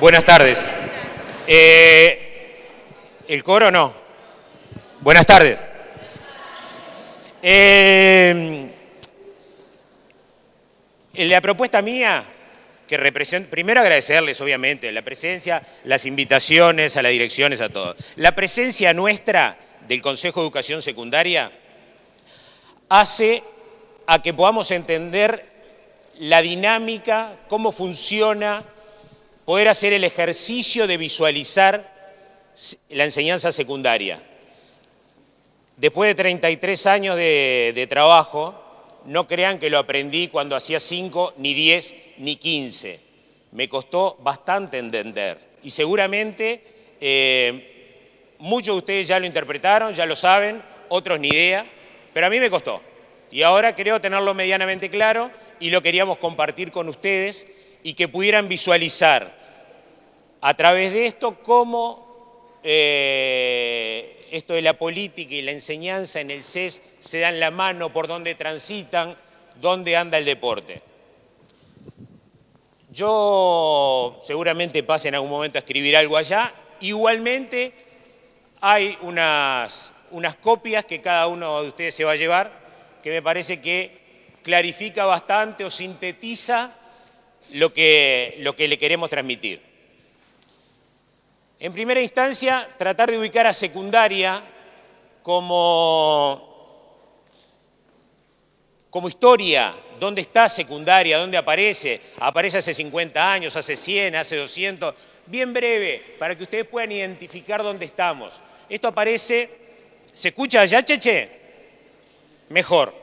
Buenas tardes. Eh, ¿El coro no? Buenas tardes. Eh, la propuesta mía, que representa, primero agradecerles obviamente la presencia, las invitaciones a las direcciones, a todos. La presencia nuestra del Consejo de Educación Secundaria hace a que podamos entender la dinámica, cómo funciona, poder hacer el ejercicio de visualizar la enseñanza secundaria. Después de 33 años de, trabajo, no crean que lo aprendí cuando hacía 5, ni 10, ni 15. Me costó bastante entender. Y seguramente eh, muchos de ustedes ya lo interpretaron, ya lo saben, otros ni idea, pero a mí me costó. Y ahora creo tenerlo medianamente claro y lo queríamos compartir con ustedes y que pudieran visualizar a través de esto cómo eh, esto de la política y la enseñanza en el CES se dan la mano por dónde transitan, dónde anda el deporte. Yo seguramente pase en algún momento a escribir algo allá. Igualmente hay unas, unas copias que cada uno de ustedes se va a llevar, que me parece que clarifica bastante o sintetiza lo que, lo que le queremos transmitir. En primera instancia, tratar de ubicar a secundaria como, como historia, dónde está secundaria, dónde aparece, aparece hace 50 años, hace 100, hace 200, bien breve, para que ustedes puedan identificar dónde estamos. Esto aparece, ¿se escucha allá, Cheche? Mejor,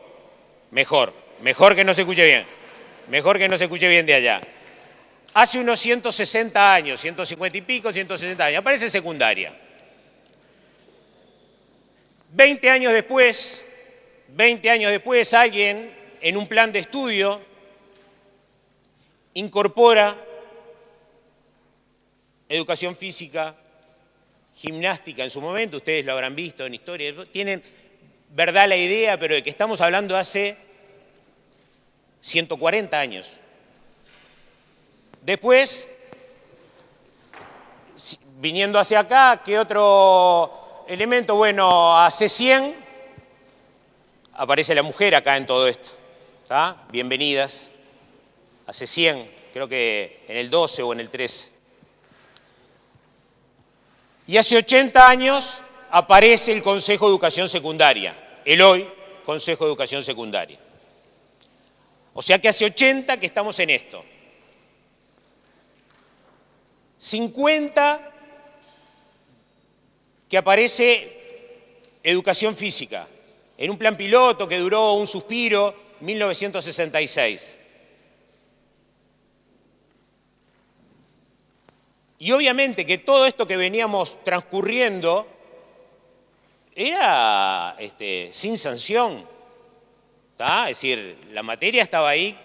mejor, mejor que no se escuche bien, mejor que no se escuche bien de allá. Hace unos 160 años, 150 y pico, 160 años, aparece secundaria. 20 años después, 20 años después, alguien en un plan de estudio incorpora educación física, gimnástica en su momento, ustedes lo habrán visto en historia, tienen verdad la idea, pero de que estamos hablando hace 140 años. Después, viniendo hacia acá, ¿qué otro elemento? Bueno, hace 100 aparece la mujer acá en todo esto. ¿Está? Bienvenidas. Hace 100, creo que en el 12 o en el 13. Y hace 80 años aparece el Consejo de Educación Secundaria, el hoy Consejo de Educación Secundaria. O sea que hace 80 que estamos en esto. 50 que aparece educación física, en un plan piloto que duró un suspiro, 1966. Y obviamente que todo esto que veníamos transcurriendo era este, sin sanción. Es decir, la materia estaba ahí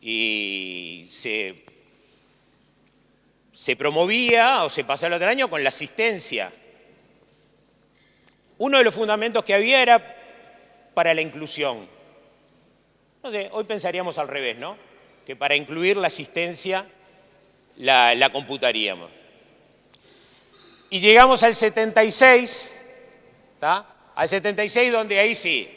y se se promovía o se pasaba el otro año con la asistencia. Uno de los fundamentos que había era para la inclusión. No sé, hoy pensaríamos al revés, ¿no? Que para incluir la asistencia la, computaríamos. Y llegamos al 76, ¿está? Al 76 donde ahí sí,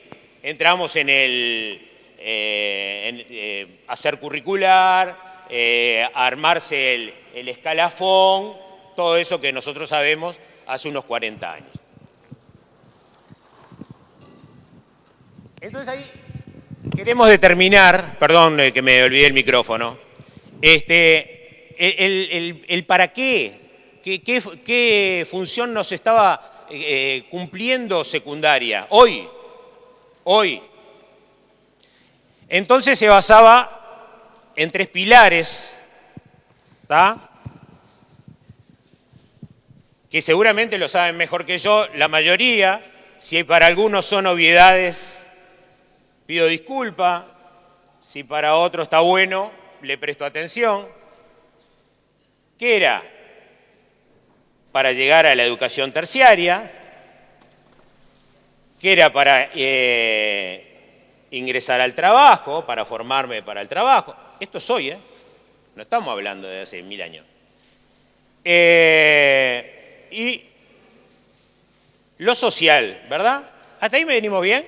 entramos en el eh, eh, hacer curricular, eh, armarse el, escalafón, todo eso que nosotros sabemos hace unos 40 años. Entonces ahí queremos determinar, perdón que me olvidé el micrófono, este, el, para qué, qué, función nos estaba cumpliendo secundaria, hoy, hoy. Entonces se basaba en tres pilares que seguramente lo saben mejor que yo, la mayoría, si para algunos son obviedades, pido disculpa, si para otro está bueno, le presto atención. ¿Qué era? Para llegar a la educación terciaria, que era para eh, ingresar al trabajo, para formarme para el trabajo. Esto soy, ¿eh? No estamos hablando de hace mil años. Eh, y lo social, ¿verdad? ¿Hasta ahí me venimos bien?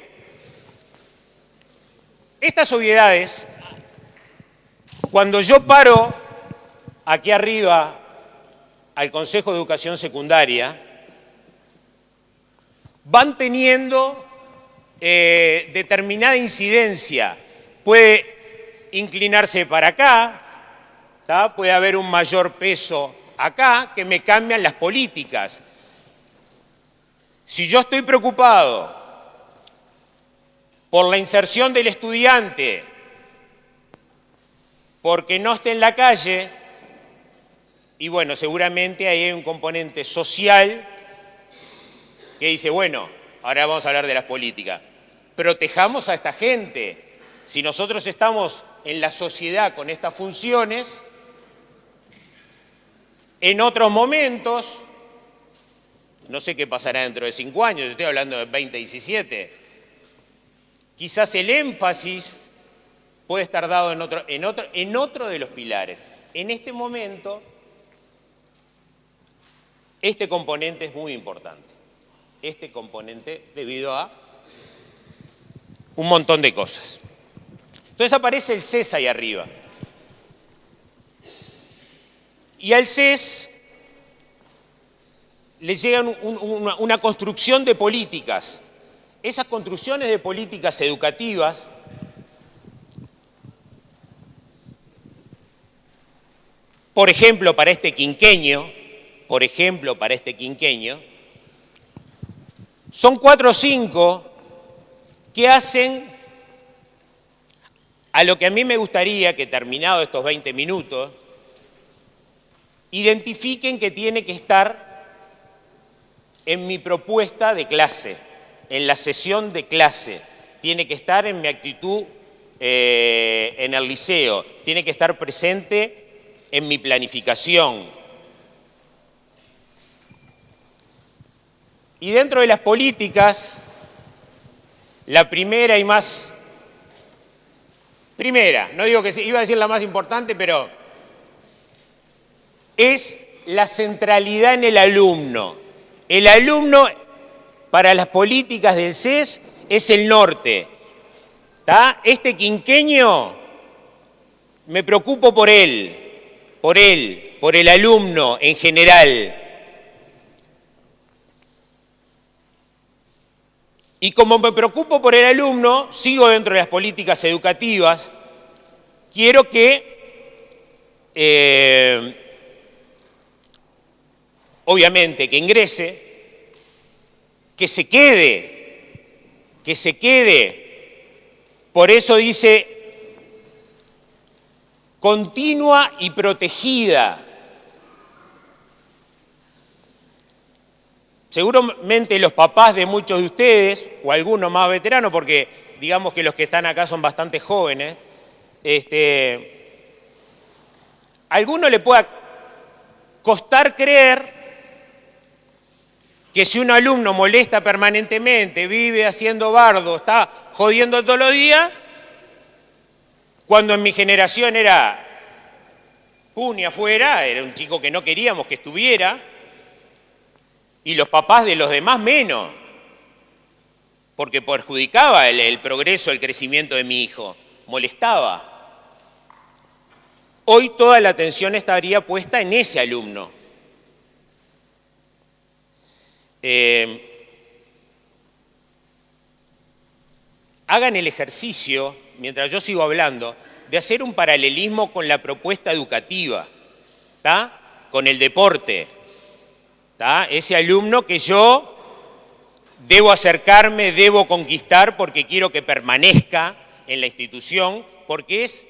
Estas obviedades, cuando yo paro aquí arriba al Consejo de Educación Secundaria, van teniendo eh, determinada incidencia. Puede inclinarse para acá, puede haber un mayor peso acá que me cambian las políticas. Si yo estoy preocupado por la inserción del estudiante, porque no esté en la calle, y bueno, seguramente ahí hay un componente social que dice, bueno, ahora vamos a hablar de las políticas, protejamos a esta gente. Si nosotros estamos en la sociedad con estas funciones, en otros momentos, no sé qué pasará dentro de cinco años, estoy hablando de 2017, quizás el énfasis puede estar dado en otro, en otro, en otro de los pilares. En este momento, este componente es muy importante. Este componente debido a un montón de cosas. Entonces aparece el CES ahí arriba. Y al CES le llega una, construcción de políticas. Esas construcciones de políticas educativas por ejemplo, para este quinqueño, por ejemplo, para este quinqueño, son cuatro o cinco que hacen a lo que a mí me gustaría que terminado estos 20 minutos, identifiquen que tiene que estar en mi propuesta de clase, en la sesión de clase, tiene que estar en mi actitud eh, en el liceo, tiene que estar presente en mi planificación. Y dentro de las políticas, la primera y más... Primera, no digo que iba a decir la más importante, pero es la centralidad en el alumno. El alumno para las políticas del CES es el norte. Este quinqueño, me preocupo por él, por él, por el alumno en general. Y como me preocupo por el alumno, sigo dentro de las políticas educativas, quiero que eh, obviamente, que ingrese, que se quede, que se quede. Por eso dice continua y protegida. Seguramente los papás de muchos de ustedes, o algunos más veteranos, porque digamos que los que están acá son bastante jóvenes, este, alguno le pueda costar creer que si un alumno molesta permanentemente, vive haciendo bardo, está jodiendo todos los días, cuando en mi generación era puni afuera, era un chico que no queríamos que estuviera, y los papás de los demás menos, porque perjudicaba el, progreso, el crecimiento de mi hijo, molestaba. Hoy toda la atención estaría puesta en ese alumno. Eh, hagan el ejercicio, mientras yo sigo hablando, de hacer un paralelismo con la propuesta educativa, con el deporte. Ese alumno que yo debo acercarme, debo conquistar porque quiero que permanezca en la institución, porque es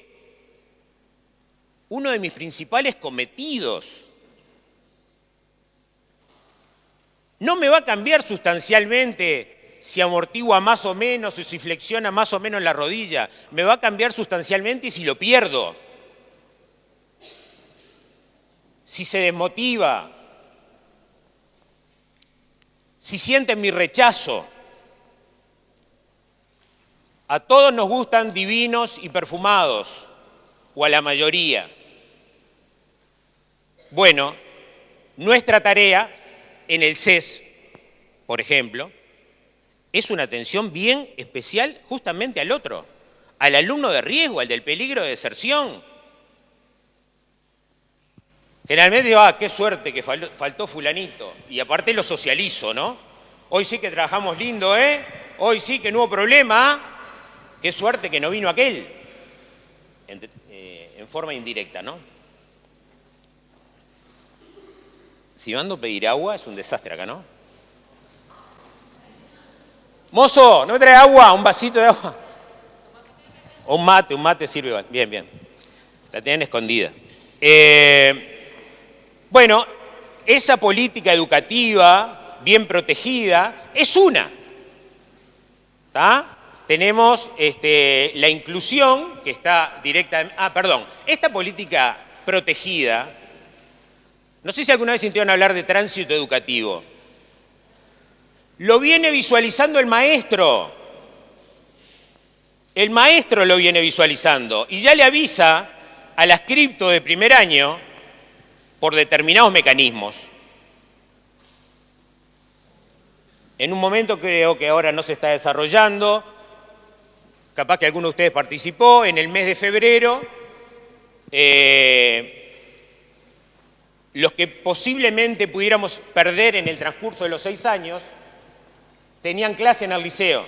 uno de mis principales cometidos No me va a cambiar sustancialmente si amortigua más o menos o si flexiona más o menos la rodilla. Me va a cambiar sustancialmente si lo pierdo. Si se desmotiva. Si siente mi rechazo. A todos nos gustan divinos y perfumados, o a la mayoría. Bueno, nuestra tarea en el CES, por ejemplo, es una atención bien especial justamente al otro, al alumno de riesgo, al del peligro de deserción. Generalmente digo, ah, qué suerte que faltó fulanito, y aparte lo socializo, ¿no? Hoy sí que trabajamos lindo, ¿eh? Hoy sí que no hubo problema, qué suerte que no vino aquel, en, eh, forma indirecta, ¿no? Si mando pedir agua es un desastre acá, ¿no? Mozo, ¿no me trae agua? ¿Un vasito de agua? un mate, un mate sirve. Bien, bien. La tienen escondida. Eh, bueno, esa política educativa bien protegida es una. Tenemos este, la inclusión que está directa... Ah, perdón. Esta política protegida, no sé si alguna vez sintieron hablar de tránsito educativo. Lo viene visualizando el maestro. El maestro lo viene visualizando y ya le avisa al ascripto de primer año por determinados mecanismos. En un momento creo que ahora no se está desarrollando, capaz que alguno de ustedes participó, en el mes de febrero, eh, los que posiblemente pudiéramos perder en el transcurso de los seis años, tenían clase en el liceo.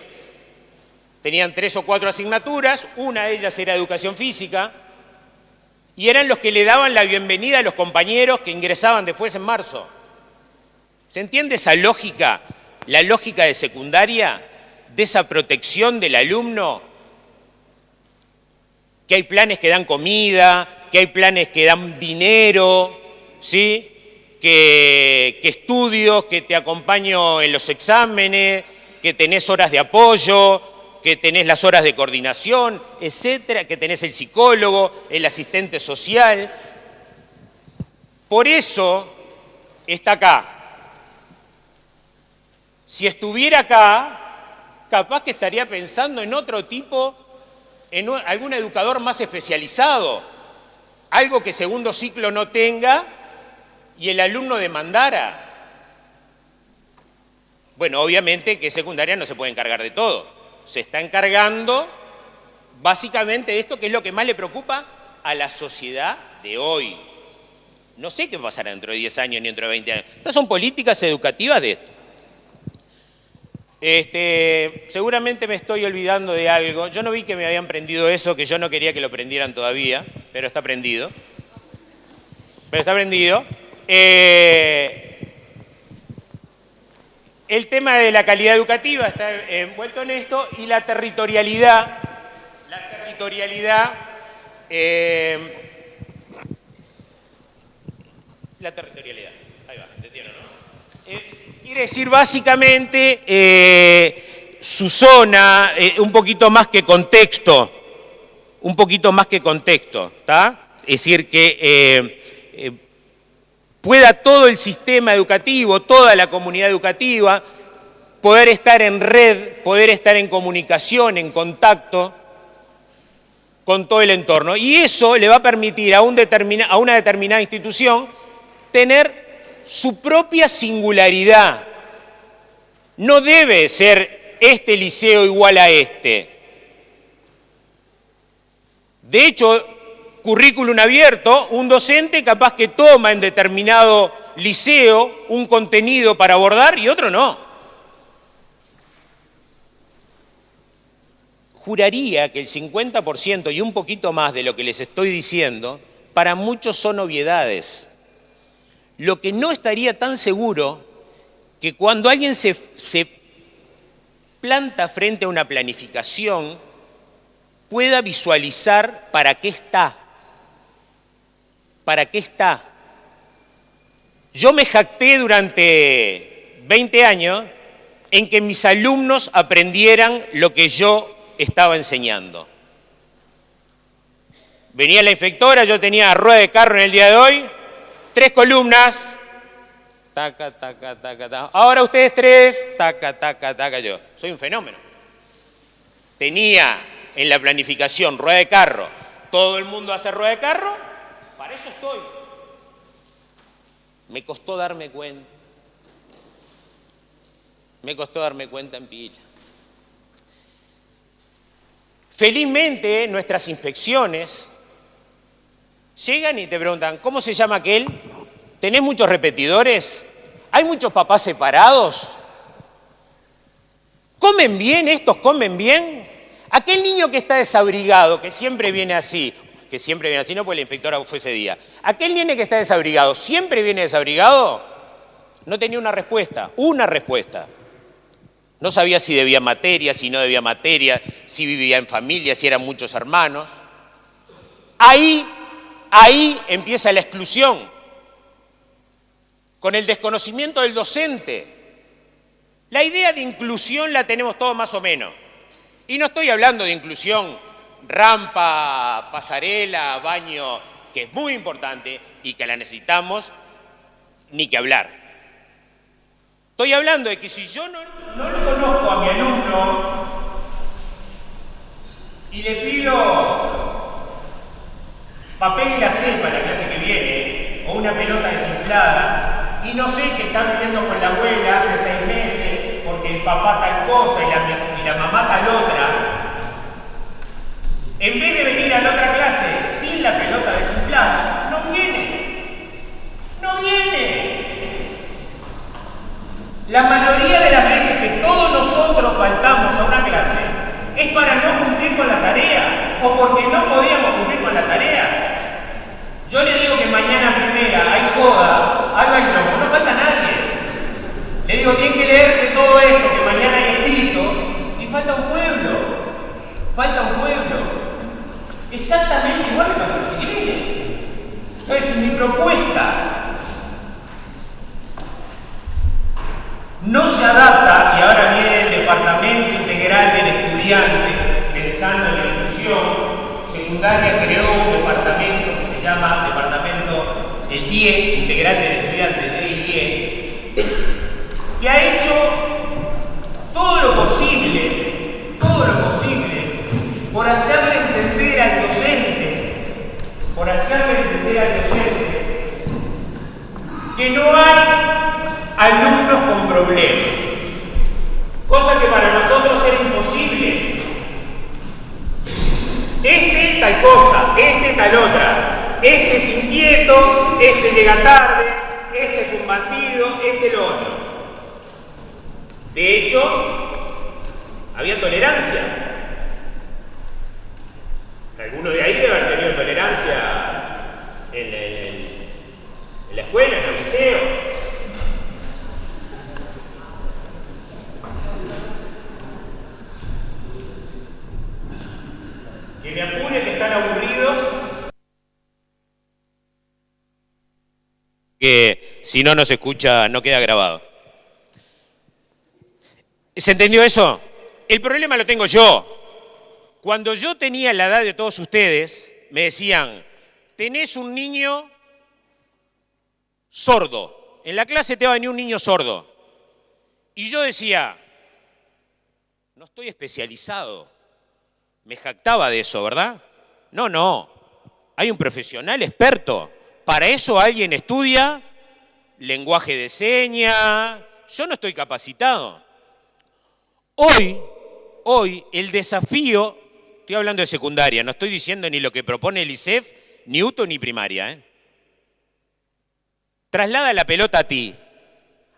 Tenían tres o cuatro asignaturas, una de ellas era educación física, y eran los que le daban la bienvenida a los compañeros que ingresaban después en marzo. ¿Se entiende esa lógica, la lógica de secundaria, de esa protección del alumno? Que hay planes que dan comida, que hay planes que dan dinero, ¿sí? que, estudio, que te acompaño en los exámenes, que tenés horas de apoyo, que tenés las horas de coordinación, etcétera, que tenés el psicólogo, el asistente social. Por eso está acá. Si estuviera acá, capaz que estaría pensando en otro tipo, en algún educador más especializado, algo que segundo ciclo no tenga y el alumno demandara, bueno, obviamente que secundaria no se puede encargar de todo. Se está encargando básicamente de esto que es lo que más le preocupa a la sociedad de hoy. No sé qué pasará dentro de 10 años ni dentro de 20 años. Estas son políticas educativas de esto. Este, seguramente me estoy olvidando de algo. Yo no vi que me habían prendido eso, que yo no quería que lo prendieran todavía, pero está prendido. Pero está prendido. Eh, el tema de la calidad educativa está envuelto en esto y la territorialidad, la territorialidad, eh, la territorialidad, ahí va, ¿entendieron, no? Eh, quiere decir básicamente su zona, un poquito más que contexto, un poquito más que contexto, ¿está? Es decir, que pueda todo el sistema educativo, toda la comunidad educativa, poder estar en red, poder estar en comunicación, en contacto con todo el entorno. Y eso le va a permitir a, a una determinada institución tener su propia singularidad. No debe ser este liceo igual a este. De hecho, currículum abierto, un docente capaz que toma en determinado liceo un contenido para abordar y otro no. Juraría que el 50% y un poquito más de lo que les estoy diciendo, para muchos son obviedades. Lo que no estaría tan seguro que cuando alguien se, se planta frente a una planificación, pueda visualizar para qué está ¿para qué está? Yo me jacté durante 20 años en que mis alumnos aprendieran lo que yo estaba enseñando. Venía la inspectora, yo tenía rueda de carro en el día de hoy, tres columnas, taca, taca, taca, taca. Ahora ustedes tres, taca, taca, taca, yo. Soy un fenómeno. tenía en la planificación rueda de carro, todo el mundo hace rueda de carro, para eso estoy. Me costó darme cuenta. Me costó darme cuenta en pila. Felizmente nuestras inspecciones llegan y te preguntan, ¿cómo se llama aquel? ¿Tenés muchos repetidores? ¿Hay muchos papás separados? ¿Comen bien estos? ¿Comen bien? Aquel niño que está desabrigado, que siempre viene así, que siempre viene así, no porque la inspectora fue ese día, aquel niño que está desabrigado, ¿siempre viene desabrigado? No tenía una respuesta, una respuesta. No sabía si debía materia, si no debía materia, si vivía en familia, si eran muchos hermanos. Ahí, ahí empieza la exclusión, con el desconocimiento del docente. La idea de inclusión la tenemos todos más o menos. Y no estoy hablando de inclusión rampa, pasarela, baño, que es muy importante y que la necesitamos, ni que hablar. Estoy hablando de que si yo no, no conozco a mi alumno y le pido papel y la selva la clase que viene, o una pelota desinflada, y no sé que está viviendo con la abuela hace seis meses porque el papá tal cosa y la mamá tal otra, en vez de venir a la otra clase sin la pelota desinflada, no viene. No viene. La mayoría de las veces que todos nosotros faltamos a una clase es para no cumplir con la tarea o porque no podíamos cumplir con la tarea. Yo le digo que mañana primera hay joda, haga el loco, no falta nadie. Le digo, tienen que leerse todo esto que mañana hay escrito y falta un pueblo. Falta un pueblo. Exactamente igual que para los. Entonces, mi propuesta no se adapta, y ahora viene el Departamento Integral del Estudiante, pensando en la inclusión secundaria, creó un departamento que se llama Departamento el DIE, Integral del Estudiante, el DIE, que ha hecho todo lo posible, todo lo posible, por hacerle entender al docente, por hacerle entender al docente, no hay alumnos con problemas, cosa que para nosotros era imposible. Este tal cosa, este tal otra, este es inquieto, este llega tarde, este es un bandido, este lo otro. De hecho, había tolerancia. Algunos de ahí debe haber tenido tolerancia en, en la escuela, el liceo. Que me apure que están aburridos. Que si no nos escucha no queda grabado. ¿Se entendió eso? El problema lo tengo yo. Cuando yo tenía la edad de todos ustedes, me decían, tenés un niño sordo. En la clase te va a venir un niño sordo. Y yo decía, no estoy especializado. Me jactaba de eso, ¿verdad? No, no. Hay un profesional experto. Para eso alguien estudia lenguaje de señas. Yo no estoy capacitado. Hoy, hoy el desafío Estoy hablando de secundaria, no estoy diciendo ni lo que propone el ISEF, ni UTO, ni primaria. ¿eh? Traslada la pelota a ti.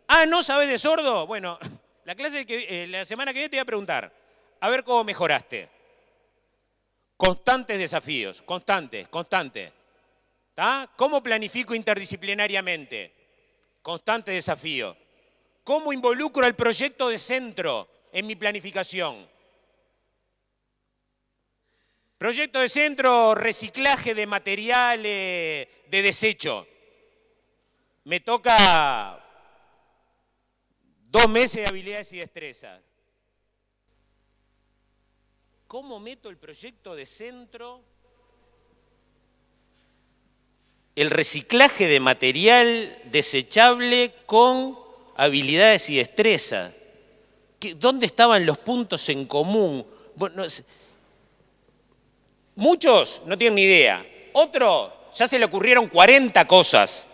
Ah, ¿no sabes de sordo? Bueno, la, clase eh, la semana que viene te voy a preguntar, a ver cómo mejoraste. Constantes desafíos, constantes, constantes. ¿Cómo planifico interdisciplinariamente? Constante desafío. ¿Cómo involucro el proyecto de centro en mi planificación? Proyecto de centro, reciclaje de materiales de desecho. Me toca dos meses de habilidades y destrezas. ¿Cómo meto el proyecto de centro? El reciclaje de material desechable con habilidades y destrezas. ¿Dónde estaban los puntos en común? muchos no tienen ni idea. Otros ya se le ocurrieron 40 cosas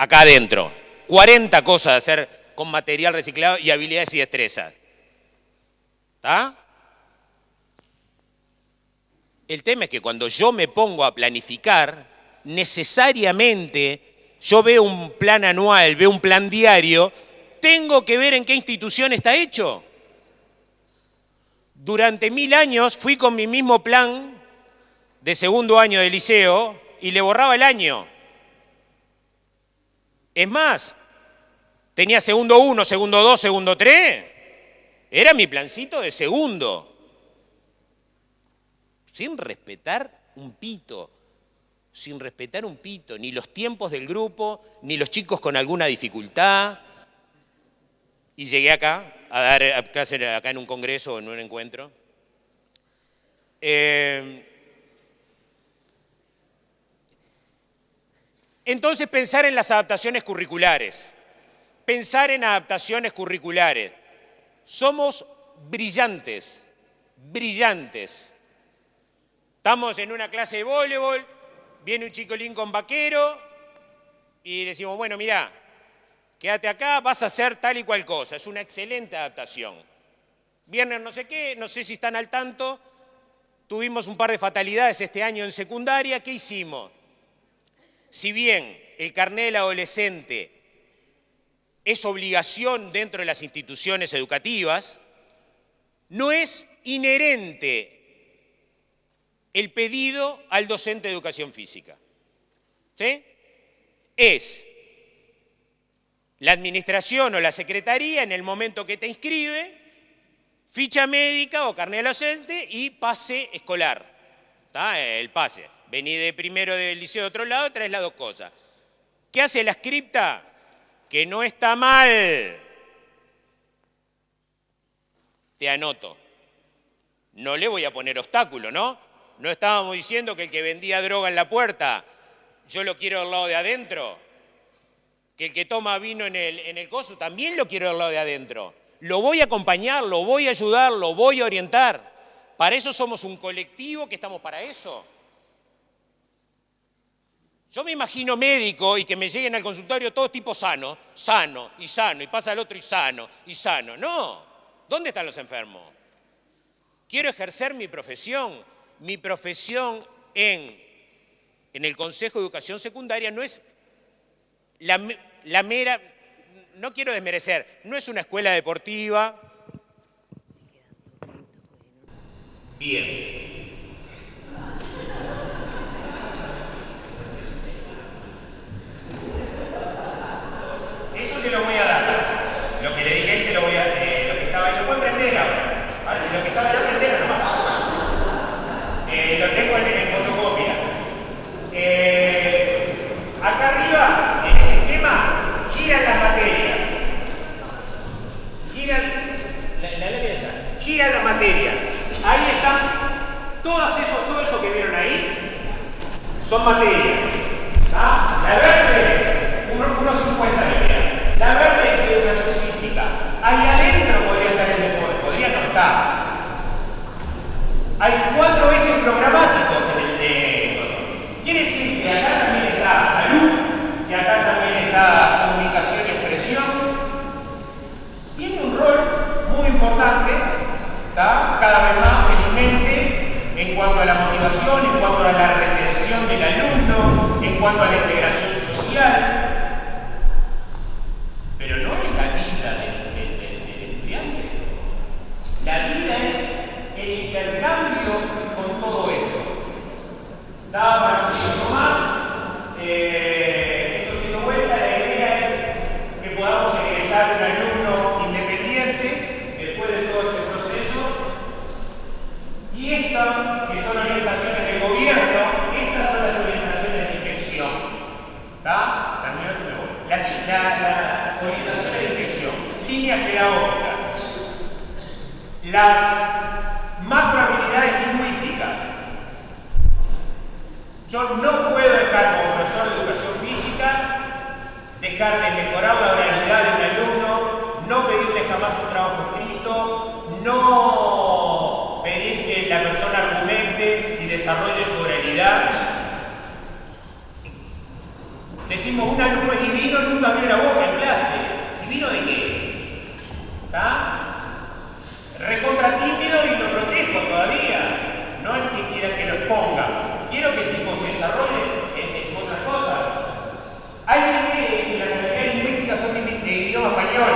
acá adentro. 40 cosas de hacer con material reciclado y habilidades y destrezas. ¿Está? El tema es que cuando yo me pongo a planificar, necesariamente yo veo un plan anual, veo un plan diario, tengo que ver en qué institución está hecho. Durante mil años fui con mi mismo plan de segundo año de liceo y le borraba el año. Es más, tenía segundo uno, segundo dos, segundo tres. Era mi plancito de segundo. Sin respetar un pito, sin respetar un pito, ni los tiempos del grupo, ni los chicos con alguna dificultad. Y llegué acá a dar clases acá en un congreso o en un encuentro. Eh, entonces pensar en las adaptaciones curriculares. Pensar en adaptaciones curriculares. Somos brillantes, brillantes. Estamos en una clase de voleibol, viene un chico con vaquero y decimos, bueno, mira, quédate acá, vas a hacer tal y cual cosa. Es una excelente adaptación. Viernes no sé qué, no sé si están al tanto, tuvimos un par de fatalidades este año en secundaria, ¿qué hicimos? Si bien el carnet del adolescente es obligación dentro de las instituciones educativas, no es inherente el pedido al docente de educación física. ¿Sí? Es la administración o la secretaría en el momento que te inscribe, ficha médica o carnet docente y pase escolar. El pase. Vení de primero del liceo de otro lado, traes las dos cosas. ¿Qué hace la scripta? Que no está mal. Te anoto. No le voy a poner obstáculo, ¿no? No estábamos diciendo que el que vendía droga en la puerta, yo lo quiero del lado de adentro que el que toma vino en el, en el coso también lo quiero del lado de adentro. Lo voy a acompañar, lo voy a ayudar, lo voy a orientar. Para eso somos un colectivo que estamos para eso. Yo me imagino médico y que me lleguen al consultorio todo tipo sano, sano y sano, y pasa el otro y sano y sano. No, ¿dónde están los enfermos? Quiero ejercer mi profesión. Mi profesión en, en el Consejo de Educación Secundaria no es la, la mera, no quiero desmerecer, no es una escuela deportiva. Bien. Se lo voy a dar. Lo que le dije se lo voy a, eh, lo que estaba ahí, lo pueden prender ahora. ¿vale? Lo que estaba ahí, prender nomás. Eh, lo tengo en, en fotocopia. Eh, acá arriba giran las materias. Giran, la, la giran las materias. Ahí están, todas esos, todo eso que vieron ahí, son materias. ¿Ah? La verde, unos 50 de La verde es educación física. Ahí adentro podría estar el deporte, podría no estar. Hay cuatro ejes programáticos en el de Quiere decir que acá también está salud, y acá también está comunicación y expresión, tiene un rol muy importante, cada vez más felizmente, en cuanto a la motivación, en cuanto a la retención del alumno, en cuanto a la integración social, pero no es la vida del, estudiante. La vida es el intercambio con todo esto. Da para un más. Eh, esto siendo vuelta, la idea es que podamos egresar un alumno independiente después de todo este proceso. Y estas, que son orientaciones del gobierno, estas son las orientaciones de inspección. ¿Está? Termino esto me voy. Las, la, orientaciones de inspección, líneas pedagógicas. Las macrohabilidades lingüísticas. Yo no puedo dejar como profesor de educación física dejar de mejorar la oralidad de un alumno, no pedirle jamás un trabajo escrito, no pedir desarrollo de soberanidad. Decimos un alumno es divino, nunca abrió la boca en clase. ¿Divino de qué? ¿Está? Recontra tímido y lo protejo todavía. No el que quiera que lo exponga. Quiero que el tipo se desarrolle en, en otras cosas. ¿Alguien cree que las lingüísticas son de, idioma español?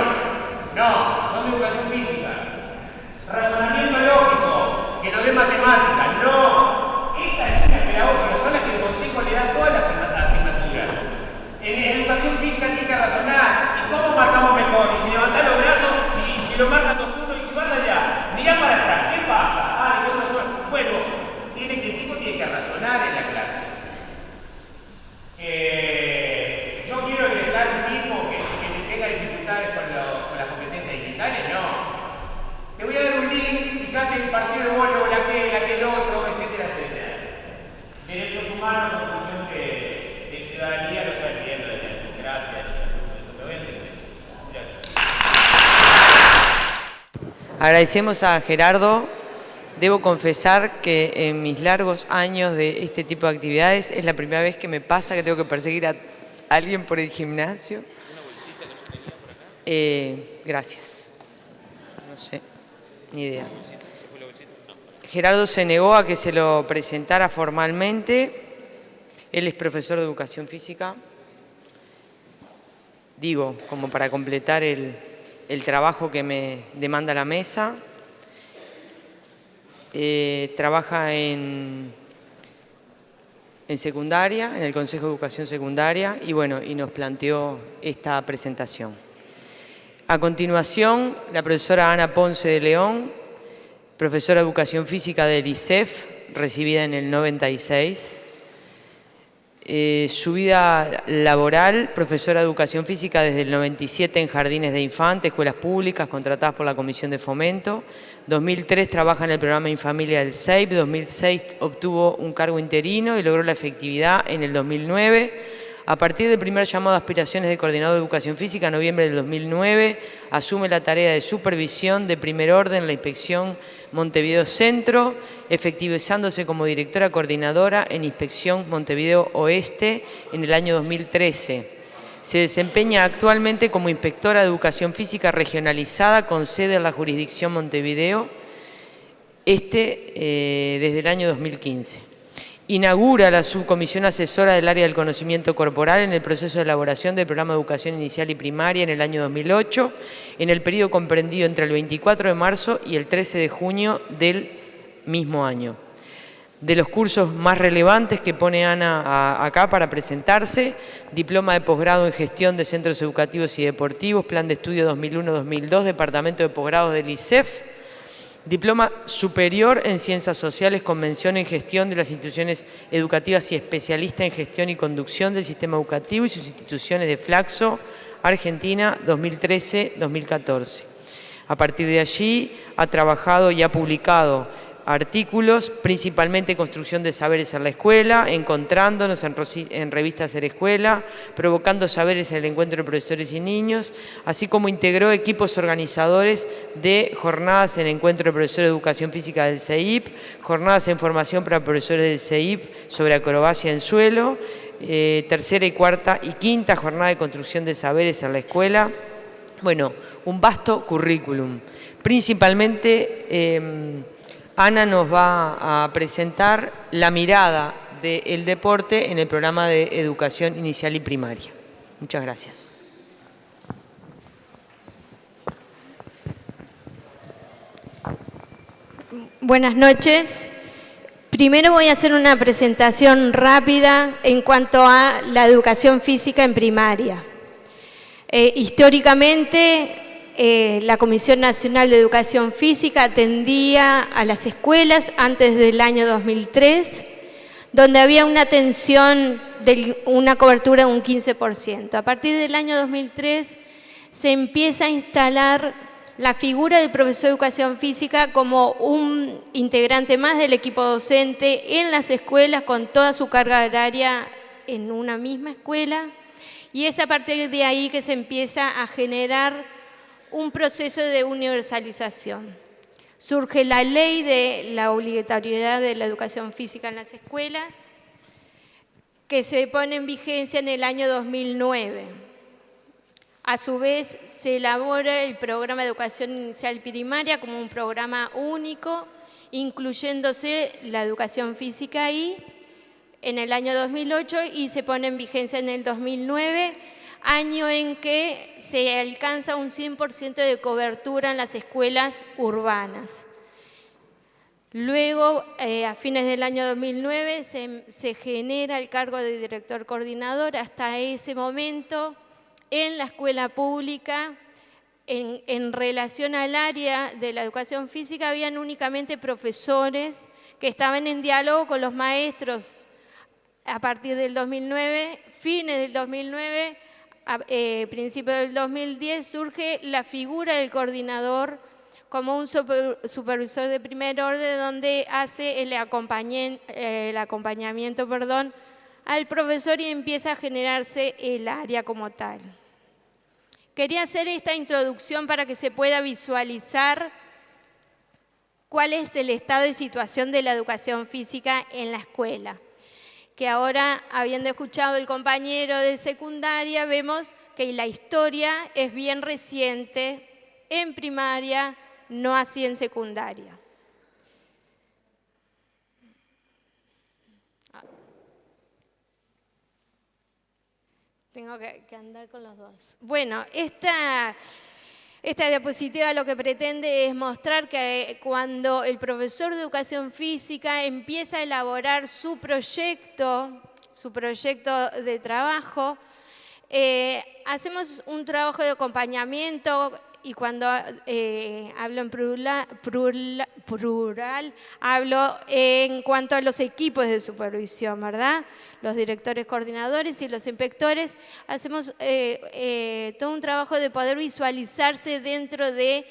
No, son de educación física. Razonamiento lógico, que no dé matemáticas, no. Estas líneas pedagógicas son las que el consejo le da todas las asignaturas. En educación física tiene que razonar. ¿Y cómo marcamos mejor? Y si levantás los brazos y, si lo marcan dos uno y si vas allá, mirá para atrás, ¿qué pasa? Ah, yo no soy. Bueno, tiene que, el tipo tiene en la clase. Eh, yo quiero egresar un tipo que, tenga dificultades con, lo, las competencias digitales, no. Te voy a dar un link, fíjate el partido de voleibol, aquel, aquel otro, etcétera, etcétera. Derechos humanos, conclusión de, de ciudadanía, lo saben pidiendo de democracia, lo voy a entender. Agradecemos a Gerardo. Debo confesar que en mis largos años de este tipo de actividades es la primera vez que me pasa que tengo que perseguir a alguien por el gimnasio. Eh, gracias. No sé. Ni idea. Gerardo se negó a que se lo presentara formalmente. Él es profesor de educación física. Digo, como para completar el, el trabajo que me demanda la mesa. Eh, trabaja en, en secundaria, en el Consejo de Educación Secundaria, y bueno, y nos planteó esta presentación. A continuación, la profesora Ana Ponce de León, profesora de Educación Física del ICEF, recibida en el 96. Eh, su vida laboral, profesora de Educación Física desde el 97 en jardines de infantes, escuelas públicas contratadas por la Comisión de Fomento. 2003 trabaja en el programa Infamilia del SEIP. 2006 obtuvo un cargo interino y logró la efectividad en el 2009. A partir del primer llamado a aspiraciones de coordinador de educación física, en noviembre del 2009, asume la tarea de supervisión de primer orden en la inspección Montevideo Centro, efectivizándose como directora coordinadora en inspección Montevideo Oeste en el año 2013. Se desempeña actualmente como inspectora de educación física regionalizada con sede en la jurisdicción Montevideo, este eh, desde el año 2015 inaugura la subcomisión asesora del área del conocimiento corporal en el proceso de elaboración del programa de educación inicial y primaria en el año 2008, en el periodo comprendido entre el 24 de marzo y el 13 de junio del mismo año. De los cursos más relevantes que pone Ana acá para presentarse, diploma de posgrado en gestión de centros educativos y deportivos, plan de estudio 2001-2002, departamento de posgrado del ICEF, Diploma superior en Ciencias Sociales con mención en gestión de las instituciones educativas y especialista en gestión y conducción del sistema educativo y sus instituciones de Flaxo, Argentina, 2013-2014. A partir de allí ha trabajado y ha publicado artículos, principalmente construcción de saberes en la escuela, encontrándonos en, en revistas Ser Escuela, provocando saberes en el encuentro de profesores y niños, así como integró equipos organizadores de jornadas en el encuentro de profesores de educación física del CEIP, jornadas en formación para profesores del CEIP sobre acrobacia en suelo, eh, tercera y cuarta y quinta jornada de construcción de saberes en la escuela. Bueno, un vasto currículum. Principalmente... Eh, Ana nos va a presentar la mirada del deporte en el programa de educación inicial y primaria. Muchas gracias. Buenas noches. Primero voy a hacer una presentación rápida en cuanto a la educación física en primaria. Eh, históricamente, eh, la Comisión Nacional de Educación Física atendía a las escuelas antes del año 2003, donde había una atención de una cobertura de un 15%. A partir del año 2003 se empieza a instalar la figura del profesor de educación física como un integrante más del equipo docente en las escuelas con toda su carga horaria en una misma escuela y es a partir de ahí que se empieza a generar un proceso de universalización. Surge la ley de la obligatoriedad de la educación física en las escuelas, que se pone en vigencia en el año 2009. A su vez, se elabora el programa de educación inicial primaria como un programa único, incluyéndose la educación física ahí en el año 2008 y se pone en vigencia en el 2009, año en que se alcanza un 100% de cobertura en las escuelas urbanas. Luego, eh, a fines del año 2009, se, genera el cargo de director coordinador. Hasta ese momento, en la escuela pública, en, en, relación al área de la educación física, habían únicamente profesores que estaban en diálogo con los maestros a partir del 2009, fines del 2009, a, eh, principios del 2010, surge la figura del coordinador como un supervisor de primer orden donde hace el, el acompañamiento perdón, al profesor y empieza a generarse el área como tal. Quería hacer esta introducción para que se pueda visualizar cuál es el estado de situación de la educación física en la escuela que ahora, habiendo escuchado el compañero de secundaria, vemos que la historia es bien reciente en primaria, no así en secundaria. Tengo que, que andar con los dos. Bueno, esta esta diapositiva lo que pretende es mostrar que cuando el profesor de educación física empieza a elaborar su proyecto, su proyecto de trabajo, eh, hacemos un trabajo de acompañamiento y cuando eh, hablo en plural, hablo en cuanto a los equipos de supervisión, ¿verdad? Los directores coordinadores y los inspectores, hacemos eh, eh, todo un trabajo de poder visualizarse dentro de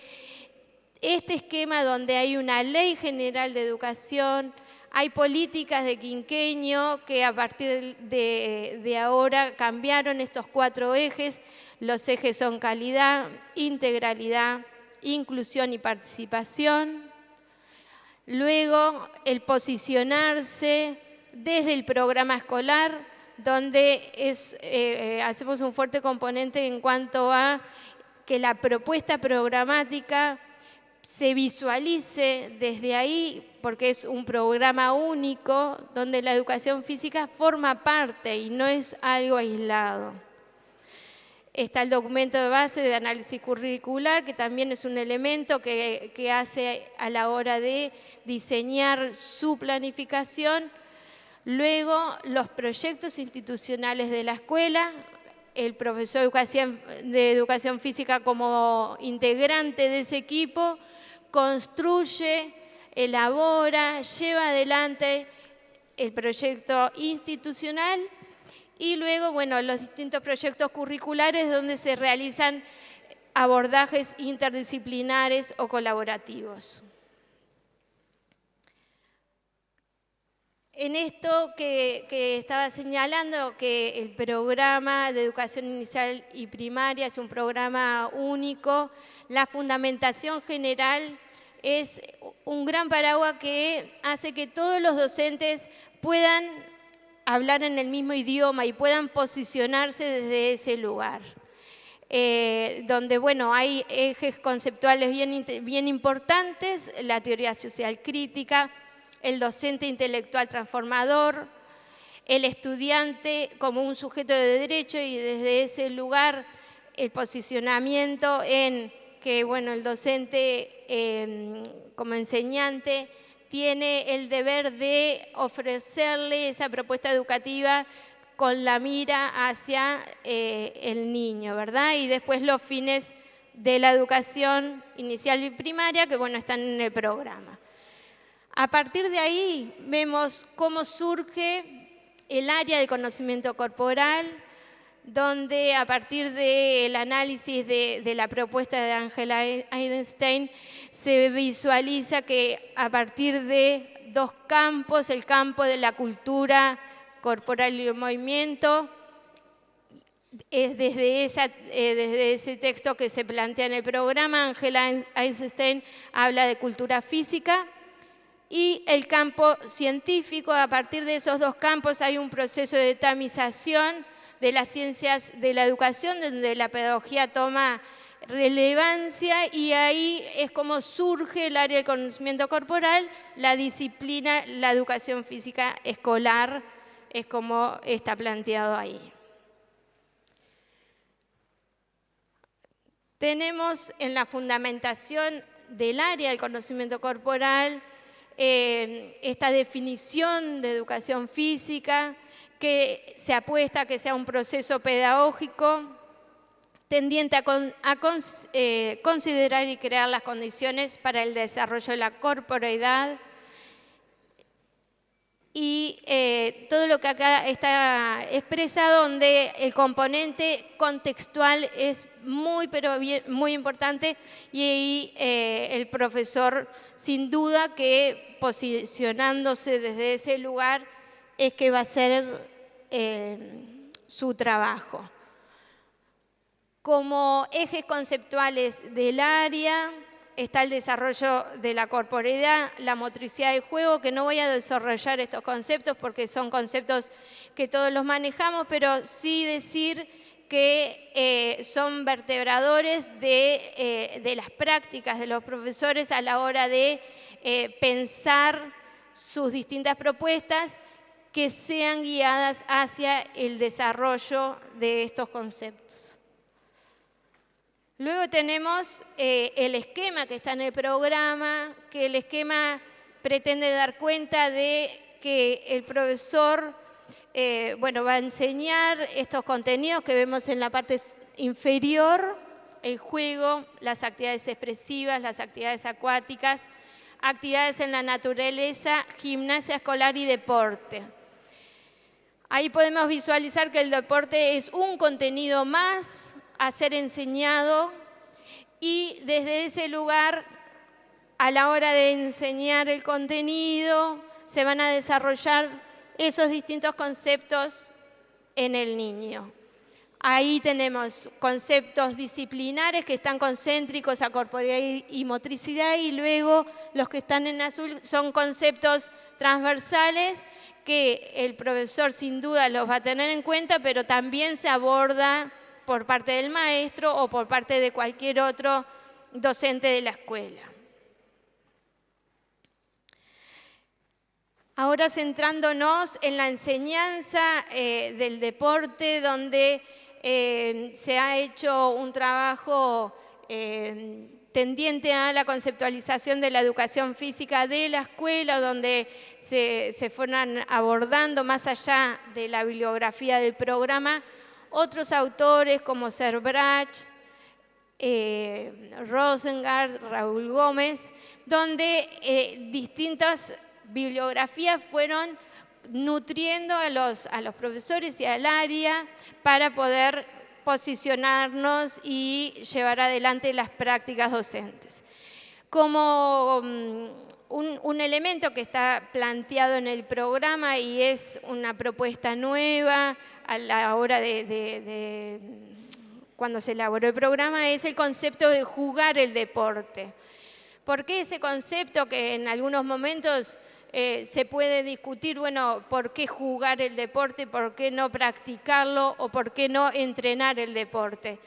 este esquema donde hay una ley general de educación, hay políticas de quinqueño que a partir de, de ahora cambiaron estos cuatro ejes, los ejes son calidad, integralidad, inclusión y participación. Luego, el posicionarse desde el programa escolar, donde es, eh, hacemos un fuerte componente en cuanto a que la propuesta programática se visualice desde ahí, porque es un programa único donde la educación física forma parte y no es algo aislado. Está el documento de base de análisis curricular, que también es un elemento que, hace a la hora de diseñar su planificación. Luego, los proyectos institucionales de la escuela, el profesor de educación, de educación física como integrante de ese equipo, construye, elabora, lleva adelante el proyecto institucional y luego, bueno, los distintos proyectos curriculares donde se realizan abordajes interdisciplinares o colaborativos. En esto que, que, estaba señalando, que el programa de educación inicial y primaria es un programa único, la fundamentación general es un gran paraguas que hace que todos los docentes puedan hablar en el mismo idioma y puedan posicionarse desde ese lugar. Eh, donde bueno, hay ejes conceptuales bien, bien importantes, la teoría social crítica, el docente intelectual transformador, el estudiante como un sujeto de derecho y desde ese lugar el posicionamiento en que bueno, el docente em, como enseñante tiene el deber de ofrecerle esa propuesta educativa con la mira hacia eh, el niño, ¿verdad? Y después los fines de la educación inicial y primaria, que bueno, están en el programa. A partir de ahí vemos cómo surge el área de conocimiento corporal, donde a partir del análisis de, la propuesta de Angela Einstein se visualiza que a partir de dos campos, el campo de la cultura corporal y el movimiento, es desde, eh, desde ese texto que se plantea en el programa, Angela Einstein habla de cultura física y el campo científico, a partir de esos dos campos hay un proceso de tamización de las ciencias de la educación, donde la pedagogía toma relevancia y ahí es como surge el área del conocimiento corporal, la disciplina, la educación física escolar, es como está planteado ahí. Tenemos en la fundamentación del área del conocimiento corporal eh, esta definición de educación física que se apuesta a que sea un proceso pedagógico tendiente a, eh, considerar y crear las condiciones para el desarrollo de la corporeidad, y eh, todo lo que acá está expresado, donde el componente contextual es muy, pero muy importante y ahí eh, el profesor sin duda que posicionándose desde ese lugar es que va a ser su trabajo. Como ejes conceptuales del área, está el desarrollo de la corporeidad, la motricidad de juego, que no voy a desarrollar estos conceptos porque son conceptos que todos los manejamos, pero sí decir que eh, son vertebradores de, eh, las prácticas de los profesores a la hora de eh, pensar sus distintas propuestas que sean guiadas hacia el desarrollo de estos conceptos. Luego tenemos eh, el esquema que está en el programa, que el esquema pretende dar cuenta de que el profesor eh, bueno, va a enseñar estos contenidos que vemos en la parte inferior, el juego, las actividades expresivas, las actividades acuáticas, actividades en la naturaleza, gimnasia escolar y deporte. Ahí podemos visualizar que el deporte es un contenido más a ser enseñado y desde ese lugar, a la hora de enseñar el contenido, se van a desarrollar esos distintos conceptos en el niño. Ahí tenemos conceptos disciplinares que están concéntricos a corporeidad y motricidad y luego los que están en azul son conceptos transversales que el profesor sin duda los va a tener en cuenta, pero también se aborda por parte del maestro o por parte de cualquier otro docente de la escuela. Ahora centrándonos en la enseñanza eh, del deporte, donde eh, se ha hecho un trabajo eh, tendiente a la conceptualización de la educación física de la escuela, donde se, fueron abordando más allá de la bibliografía del programa, otros autores como Serbrach, eh, Rosengard, Raúl Gómez, donde eh, distintas bibliografías fueron nutriendo a los, a los profesores y al área para poder posicionarnos y llevar adelante las prácticas docentes. Como mm, un, elemento que está planteado en el programa y es una propuesta nueva a la hora de, cuando se elaboró el programa, es el concepto de jugar el deporte. ¿Por qué ese concepto que en algunos momentos eh, se puede discutir, bueno, por qué jugar el deporte, por qué no practicarlo o por qué no entrenar el deporte?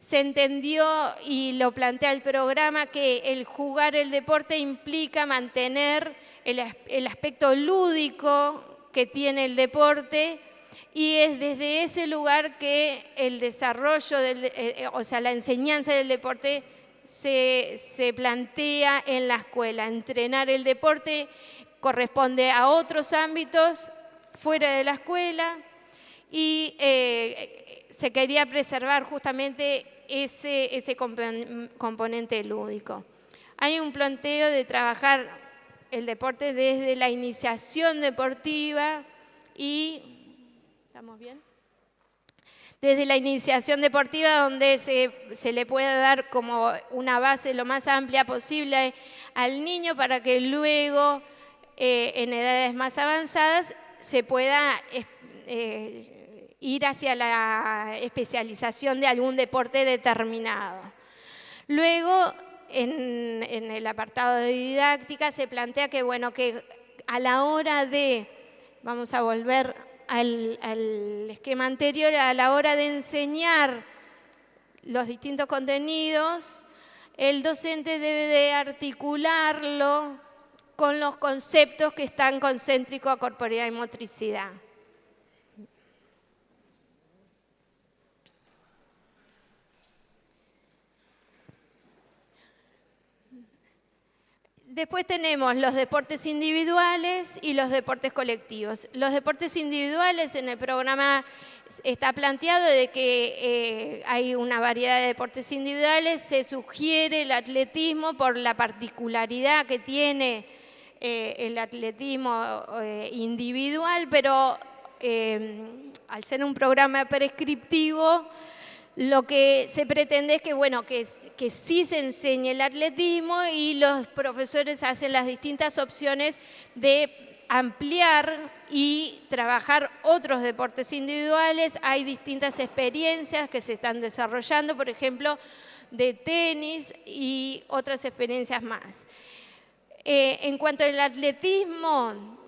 se entendió y lo plantea el programa que el jugar el deporte implica mantener el, aspecto lúdico que tiene el deporte y es desde ese lugar que el desarrollo, eh, eh, o sea, la enseñanza del deporte se, se, plantea en la escuela. Entrenar el deporte corresponde a otros ámbitos fuera de la escuela y eh, se quería preservar justamente ese, ese componente lúdico. Hay un planteo de trabajar el deporte desde la iniciación deportiva y... ¿Estamos bien? Desde la iniciación deportiva donde se, se le pueda dar como una base lo más amplia posible al niño para que luego eh, en edades más avanzadas se pueda eh, ir hacia la especialización de algún deporte determinado. Luego, en, el apartado de didáctica se plantea que, bueno, que a la hora de, vamos a volver al, al esquema anterior, a la hora de enseñar los distintos contenidos, el docente debe de articularlo con los conceptos que están concéntricos a corporeidad y motricidad. Después tenemos los deportes individuales y los deportes colectivos. Los deportes individuales en el programa está planteado de que eh, hay una variedad de deportes individuales, se sugiere el atletismo por la particularidad que tiene eh, el atletismo eh, individual, pero al ser un programa prescriptivo, lo que se pretende es que, bueno, que, que sí se enseñe el atletismo y los profesores hacen las distintas opciones de ampliar y trabajar otros deportes individuales. Hay distintas experiencias que se están desarrollando, por ejemplo, de tenis y otras experiencias más. Eh, en cuanto al atletismo,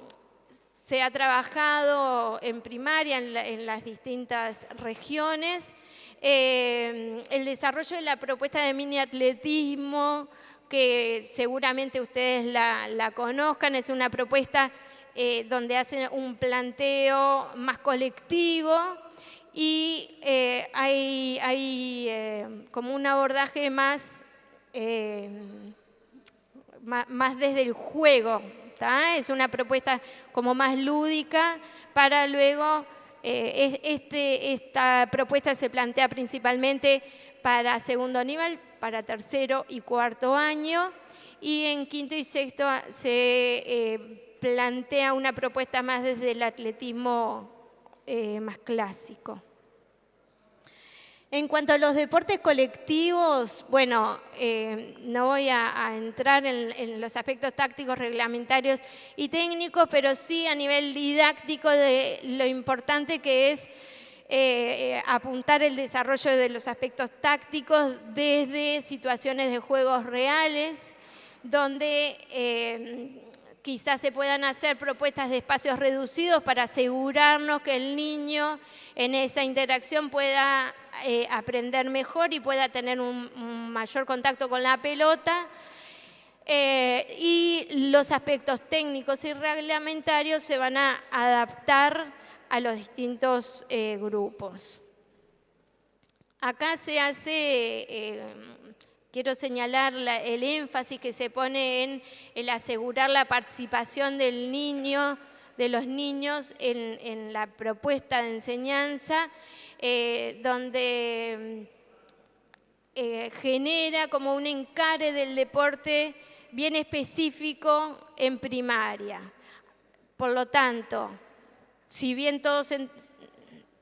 se ha trabajado en primaria en las distintas regiones. Eh, el desarrollo de la propuesta de mini atletismo, que seguramente ustedes la, conozcan, es una propuesta eh, donde hacen un planteo más colectivo y hay, como un abordaje más, más, desde el juego. Es una propuesta como más lúdica para luego eh, este, esta propuesta se plantea principalmente para segundo nivel, para tercero y cuarto año, y en quinto y sexto se eh, plantea una propuesta más desde el atletismo eh, más clásico. En cuanto a los deportes colectivos, bueno, eh, no voy a, entrar en, los aspectos tácticos, reglamentarios y técnicos, pero sí a nivel didáctico de lo importante que es eh, eh, apuntar el desarrollo de los aspectos tácticos desde situaciones de juegos reales, donde quizás se puedan hacer propuestas de espacios reducidos para asegurarnos que el niño en esa interacción pueda eh, aprender mejor y pueda tener un, mayor contacto con la pelota. Eh, y los aspectos técnicos y reglamentarios se van a adaptar a los distintos eh, grupos. Acá se hace Quiero señalar el énfasis que se pone en el asegurar la participación del niño, de los niños en, la propuesta de enseñanza, eh, donde eh, genera como un encare del deporte bien específico en primaria. Por lo tanto, si bien todos,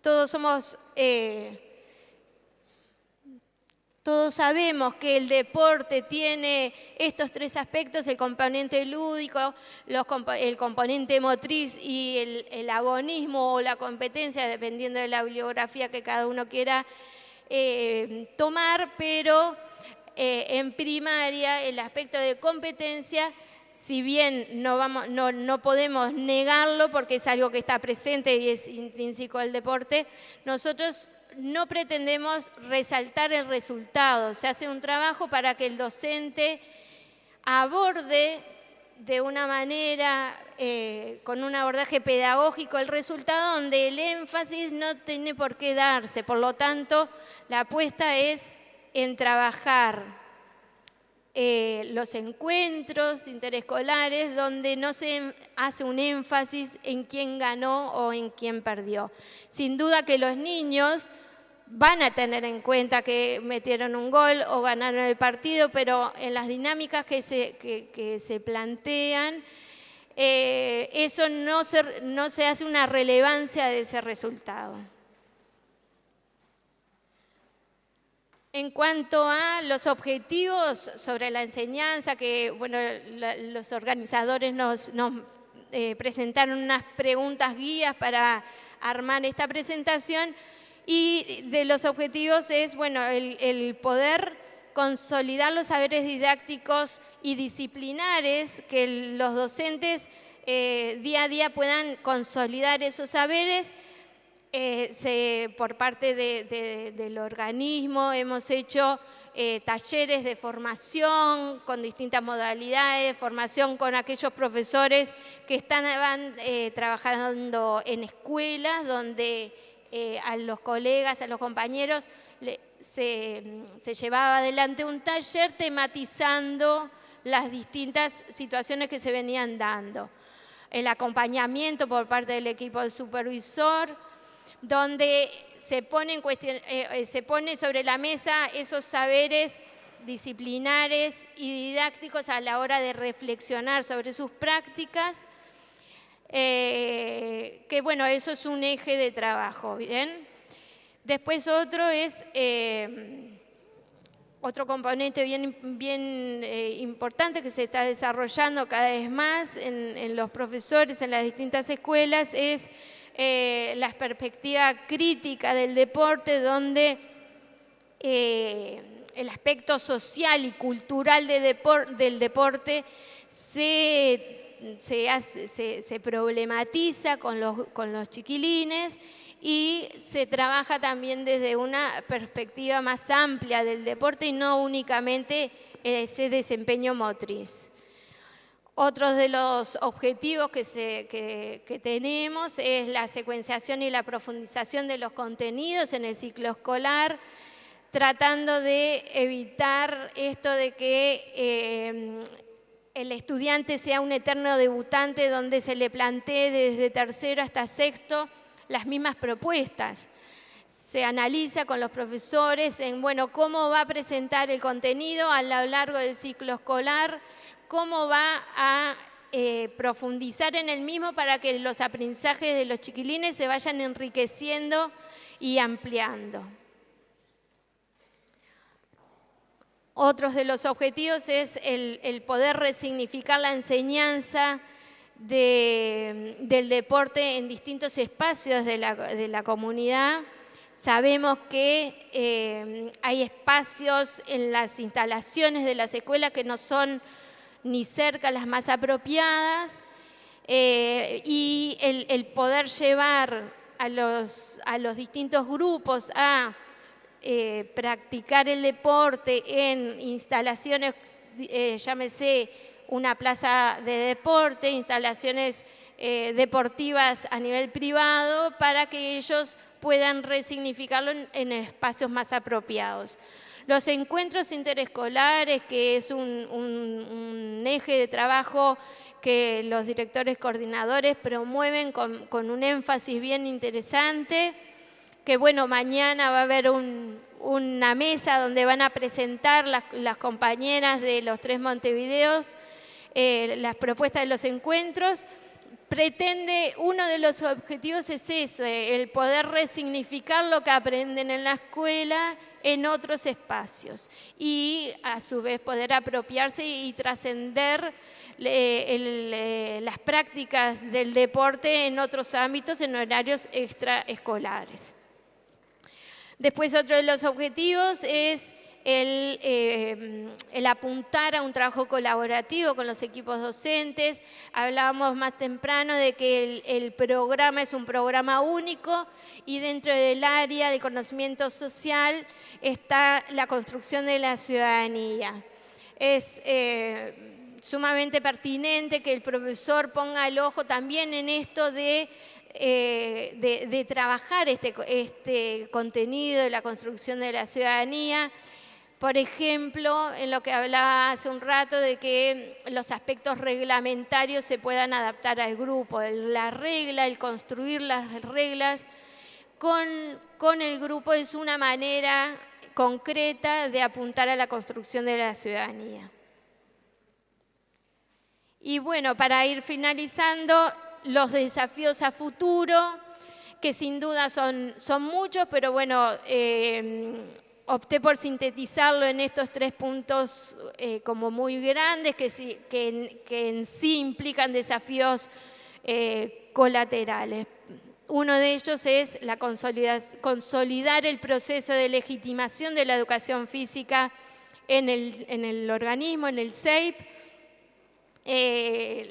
todos somos... Eh, todos sabemos que el deporte tiene estos tres aspectos, el componente lúdico, el componente motriz y el, agonismo o la competencia, dependiendo de la bibliografía que cada uno quiera eh, tomar, pero eh, en primaria el aspecto de competencia si bien no, no, podemos negarlo porque es algo que está presente y es intrínseco al deporte, nosotros no pretendemos resaltar el resultado, se hace un trabajo para que el docente aborde de una manera, eh, con un abordaje pedagógico el resultado donde el énfasis no tiene por qué darse. Por lo tanto, la apuesta es en trabajar eh, los encuentros interescolares donde no se hace un énfasis en quién ganó o en quién perdió. Sin duda que los niños van a tener en cuenta que metieron un gol o ganaron el partido, pero en las dinámicas que se, se plantean, eh, eso no no se hace una relevancia de ese resultado. En cuanto a los objetivos sobre la enseñanza, que bueno, los organizadores nos, eh, presentaron unas preguntas guías para armar esta presentación y de los objetivos es, bueno, el, poder consolidar los saberes didácticos y disciplinares, que los docentes eh, día a día puedan consolidar esos saberes. Eh, por parte del organismo hemos hecho eh, talleres de formación con distintas modalidades, formación con aquellos profesores que están eh, trabajando en escuelas donde eh, a los colegas, a los compañeros se, llevaba adelante un taller tematizando las distintas situaciones que se venían dando. El acompañamiento por parte del equipo de supervisor, donde se pone, eh, eh, sobre la mesa esos saberes disciplinares y didácticos a la hora de reflexionar sobre sus prácticas, que bueno, eso es un eje de trabajo, ¿bien? Después otro es, otro componente bien, bien importante que se está desarrollando cada vez más en, los profesores, en las distintas escuelas, es eh, la perspectiva crítica del deporte, donde eh, el aspecto social y cultural del deporte se, se, problematiza con los, chiquilines y se trabaja también desde una perspectiva más amplia del deporte y no únicamente ese desempeño motriz. Otros de los objetivos que, tenemos es la secuenciación y la profundización de los contenidos en el ciclo escolar, tratando de evitar esto de que eh, el estudiante sea un eterno debutante donde se le plantee desde tercero hasta sexto las mismas propuestas. Se analiza con los profesores en, bueno, cómo va a presentar el contenido a lo largo del ciclo escolar, cómo va a eh, profundizar en el mismo para que los aprendizajes de los chiquilines se vayan enriqueciendo y ampliando. Otros de los objetivos es el, poder resignificar la enseñanza del deporte en distintos espacios de la, comunidad. Sabemos que eh, hay espacios en las instalaciones de las escuelas que no son ni cerca las más apropiadas, eh, y el, poder llevar a los, a los distintos grupos a eh, practicar el deporte en instalaciones, eh, llámese una plaza de deporte, instalaciones deportivas a nivel privado, para que ellos puedan resignificarlo en espacios más apropiados. Los encuentros interescolares, que es un, eje de trabajo que los directores coordinadores promueven con, un énfasis bien interesante, que bueno, mañana va a haber una mesa donde van a presentar las, compañeras de los tres Montevideos eh, las propuestas de los encuentros, pretende, uno de los objetivos es ese, el poder resignificar lo que aprenden en la escuela en otros espacios y a su vez poder apropiarse y trascender las prácticas del deporte en otros ámbitos, en horarios extraescolares. Después otro de los objetivos es eh, el, apuntar a un trabajo colaborativo con los equipos docentes. Hablábamos más temprano de que el, programa es un programa único y dentro del área de conocimiento social está la construcción de la ciudadanía. Es eh, sumamente pertinente que el profesor ponga el ojo también en esto de eh, de, trabajar este, este, contenido de la construcción de la ciudadanía por ejemplo, en lo que hablaba hace un rato de que los aspectos reglamentarios se puedan adaptar al grupo, la regla, el construir las reglas con, con el grupo es una manera concreta de apuntar a la construcción de la ciudadanía. Y bueno, para ir finalizando, los desafíos a futuro, que sin duda son, son muchos, pero bueno, eh, opté por sintetizarlo en estos tres puntos eh, como muy grandes que, que, en sí implican desafíos eh, colaterales. Uno de ellos es la consolidar el proceso de legitimación de la educación física en el, organismo, en el SEIP. Eh,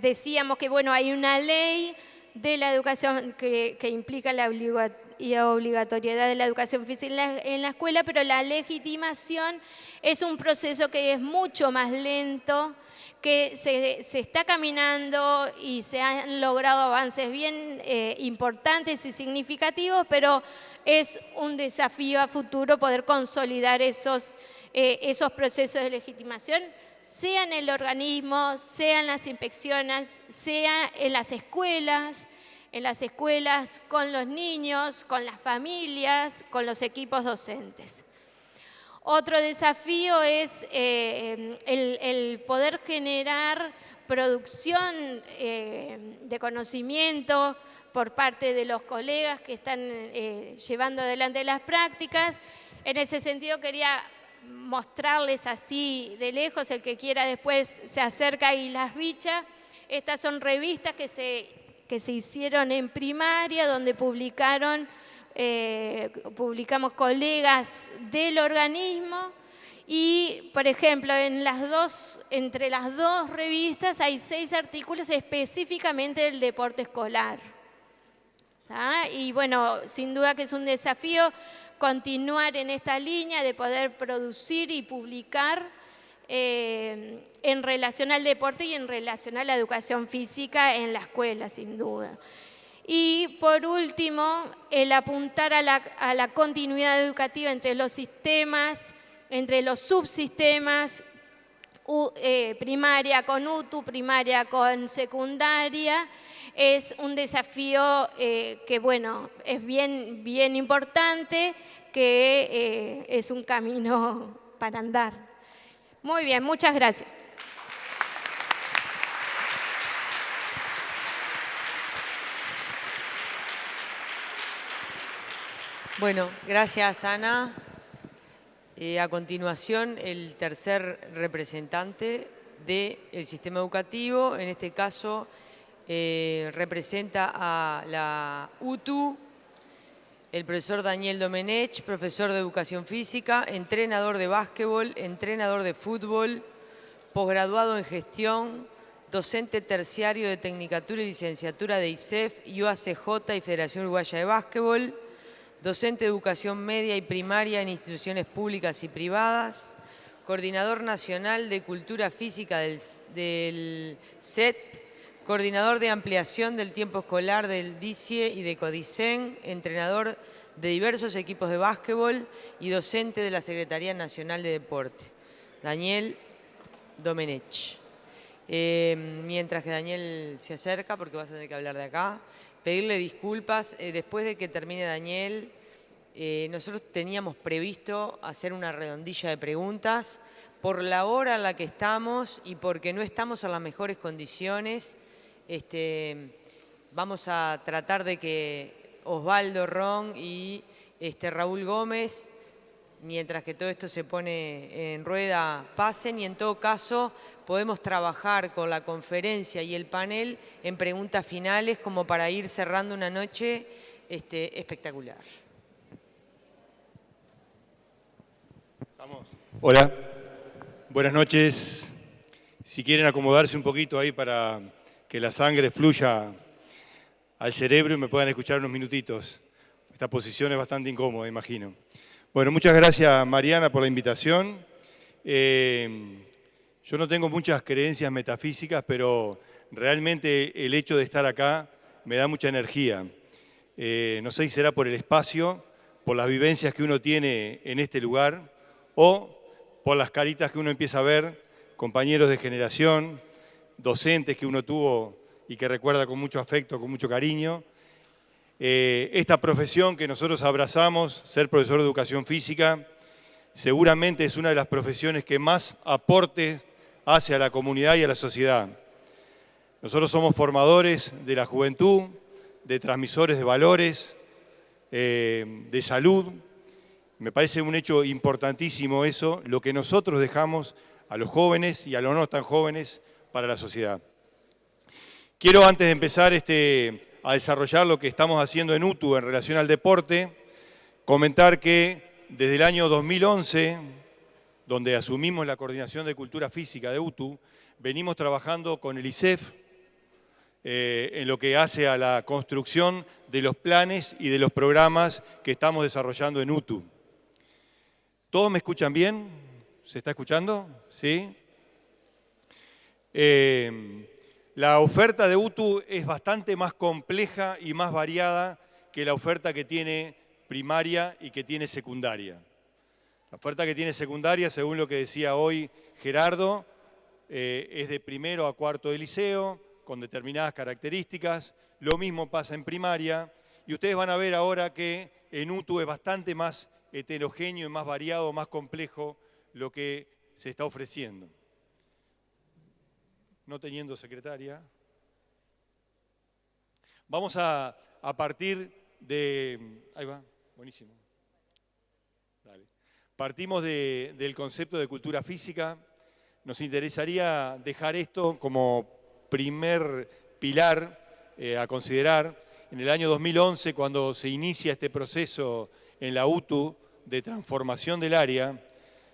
decíamos que bueno, hay una ley de la educación que, implica la obligatoriedad de la educación física en la, escuela, pero la legitimación es un proceso que es mucho más lento, que se, está caminando y se han logrado avances bien eh, importantes y significativos, pero es un desafío a futuro poder consolidar esos, eh, esos procesos de legitimación sea en el organismo, sea en las inspecciones, sea en las escuelas, en las escuelas con los niños, con las familias, con los equipos docentes. Otro desafío es eh, el, poder generar producción eh, de conocimiento por parte de los colegas que están eh, llevando adelante las prácticas. En ese sentido quería mostrarles así de lejos, el que quiera después se acerca y las bicha. Estas son revistas que se, que se hicieron en primaria, donde publicaron, eh, publicamos colegas del organismo y, por ejemplo, en las dos, entre las dos revistas hay seis artículos específicamente del deporte escolar. Y bueno, sin duda que es un desafío continuar en esta línea de poder producir y publicar eh, en relación al deporte y en relación a la educación física en la escuela, sin duda. Y por último, el apuntar a la, continuidad educativa entre los sistemas, entre los subsistemas, eh, primaria con UTU, primaria con secundaria, es un desafío eh, que, bueno, es bien, bien importante, que eh, es un camino para andar. Muy bien, muchas gracias. Bueno, gracias Ana. Eh, a continuación, el tercer representante del sistema educativo, en este caso eh, representa a la UTU, el profesor Daniel Domenech, profesor de Educación Física, entrenador de básquetbol, entrenador de fútbol, posgraduado en gestión, docente terciario de Tecnicatura y Licenciatura de ICEF, UACJ y Federación Uruguaya de Básquetbol, docente de Educación Media y Primaria en instituciones públicas y privadas, coordinador nacional de Cultura Física del, del CET, coordinador de ampliación del tiempo escolar del DICIE y de CODICEN, entrenador de diversos equipos de básquetbol y docente de la Secretaría Nacional de Deporte. Daniel Domenech. Eh, mientras que Daniel se acerca, porque vas a tener que hablar de acá, pedirle disculpas. Eh, después de que termine Daniel, eh, nosotros teníamos previsto hacer una redondilla de preguntas por la hora en la que estamos y porque no estamos en las mejores condiciones este, vamos a tratar de que Osvaldo Ron y este, Raúl Gómez, mientras que todo esto se pone en rueda, pasen y en todo caso podemos trabajar con la conferencia y el panel en preguntas finales como para ir cerrando una noche este, espectacular. Hola, buenas noches. Si quieren acomodarse un poquito ahí para que la sangre fluya al cerebro y me puedan escuchar unos minutitos. Esta posición es bastante incómoda, imagino. Bueno, muchas gracias Mariana por la invitación. Eh, yo no tengo muchas creencias metafísicas, pero realmente el hecho de estar acá me da mucha energía. Eh, no sé si será por el espacio, por las vivencias que uno tiene en este lugar o por las caritas que uno empieza a ver, compañeros de generación, docentes que uno tuvo y que recuerda con mucho afecto, con mucho cariño. Eh, esta profesión que nosotros abrazamos, ser profesor de educación física, seguramente es una de las profesiones que más aporte hace a la comunidad y a la sociedad. Nosotros somos formadores de la juventud, de transmisores de valores, eh, de salud. Me parece un hecho importantísimo eso, lo que nosotros dejamos a los jóvenes y a los no tan jóvenes para la sociedad. quiero antes de empezar este, a desarrollar lo que estamos haciendo en UTU en relación al deporte, comentar que desde el año 2011, donde asumimos la coordinación de cultura física de UTU, venimos trabajando con el ISEF eh, en lo que hace a la construcción de los planes y de los programas que estamos desarrollando en UTU. ¿Todos me escuchan bien? ¿Se está escuchando? ¿Sí? Eh, la oferta de UTU es bastante más compleja y más variada que la oferta que tiene primaria y que tiene secundaria. La oferta que tiene secundaria, según lo que decía hoy Gerardo, eh, es de primero a cuarto de liceo, con determinadas características. Lo mismo pasa en primaria. Y ustedes van a ver ahora que en UTU es bastante más heterogéneo y más variado, más complejo lo que se está ofreciendo. No teniendo secretaria. Vamos a, partir de... Ahí va, buenísimo. Partimos del concepto de cultura física. Nos interesaría dejar esto como primer pilar eh, a considerar. En el año 2011, cuando se inicia este proceso en la UTU de transformación del área,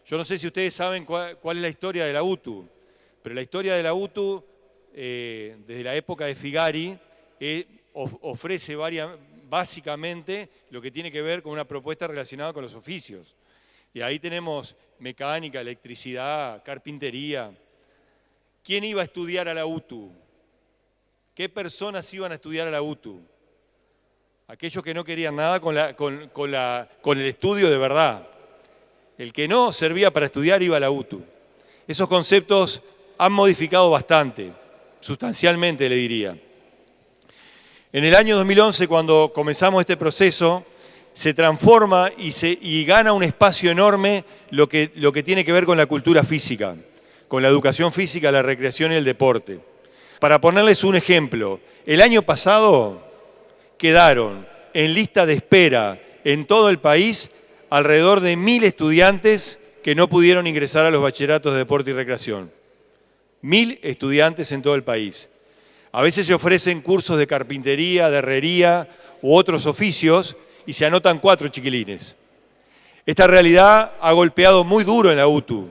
yo no sé si ustedes saben cuál, es la historia de la UTU, pero la historia de la UTU, eh, desde la época de Figari, eh, ofrece básicamente lo que tiene que ver con una propuesta relacionada con los oficios. Y ahí tenemos mecánica, electricidad, carpintería. ¿Quién iba a estudiar a la UTU? ¿Qué personas iban a estudiar a la UTU? Aquellos que no querían nada con el estudio de verdad. El que no servía para estudiar iba a la UTU. Esos conceptos han modificado bastante, sustancialmente le diría. En el año 2011, cuando comenzamos este proceso, se transforma y, se, gana un espacio enorme lo que, lo que tiene que ver con la cultura física, con la educación física, la recreación y el deporte. Para ponerles un ejemplo, el año pasado quedaron en lista de espera en todo el país alrededor de mil estudiantes que no pudieron ingresar a los bachilleratos de deporte y recreación. Mil estudiantes en todo el país. A veces se ofrecen cursos de carpintería, de herrería u otros oficios y se anotan cuatro chiquilines. Esta realidad ha golpeado muy duro en la UTU,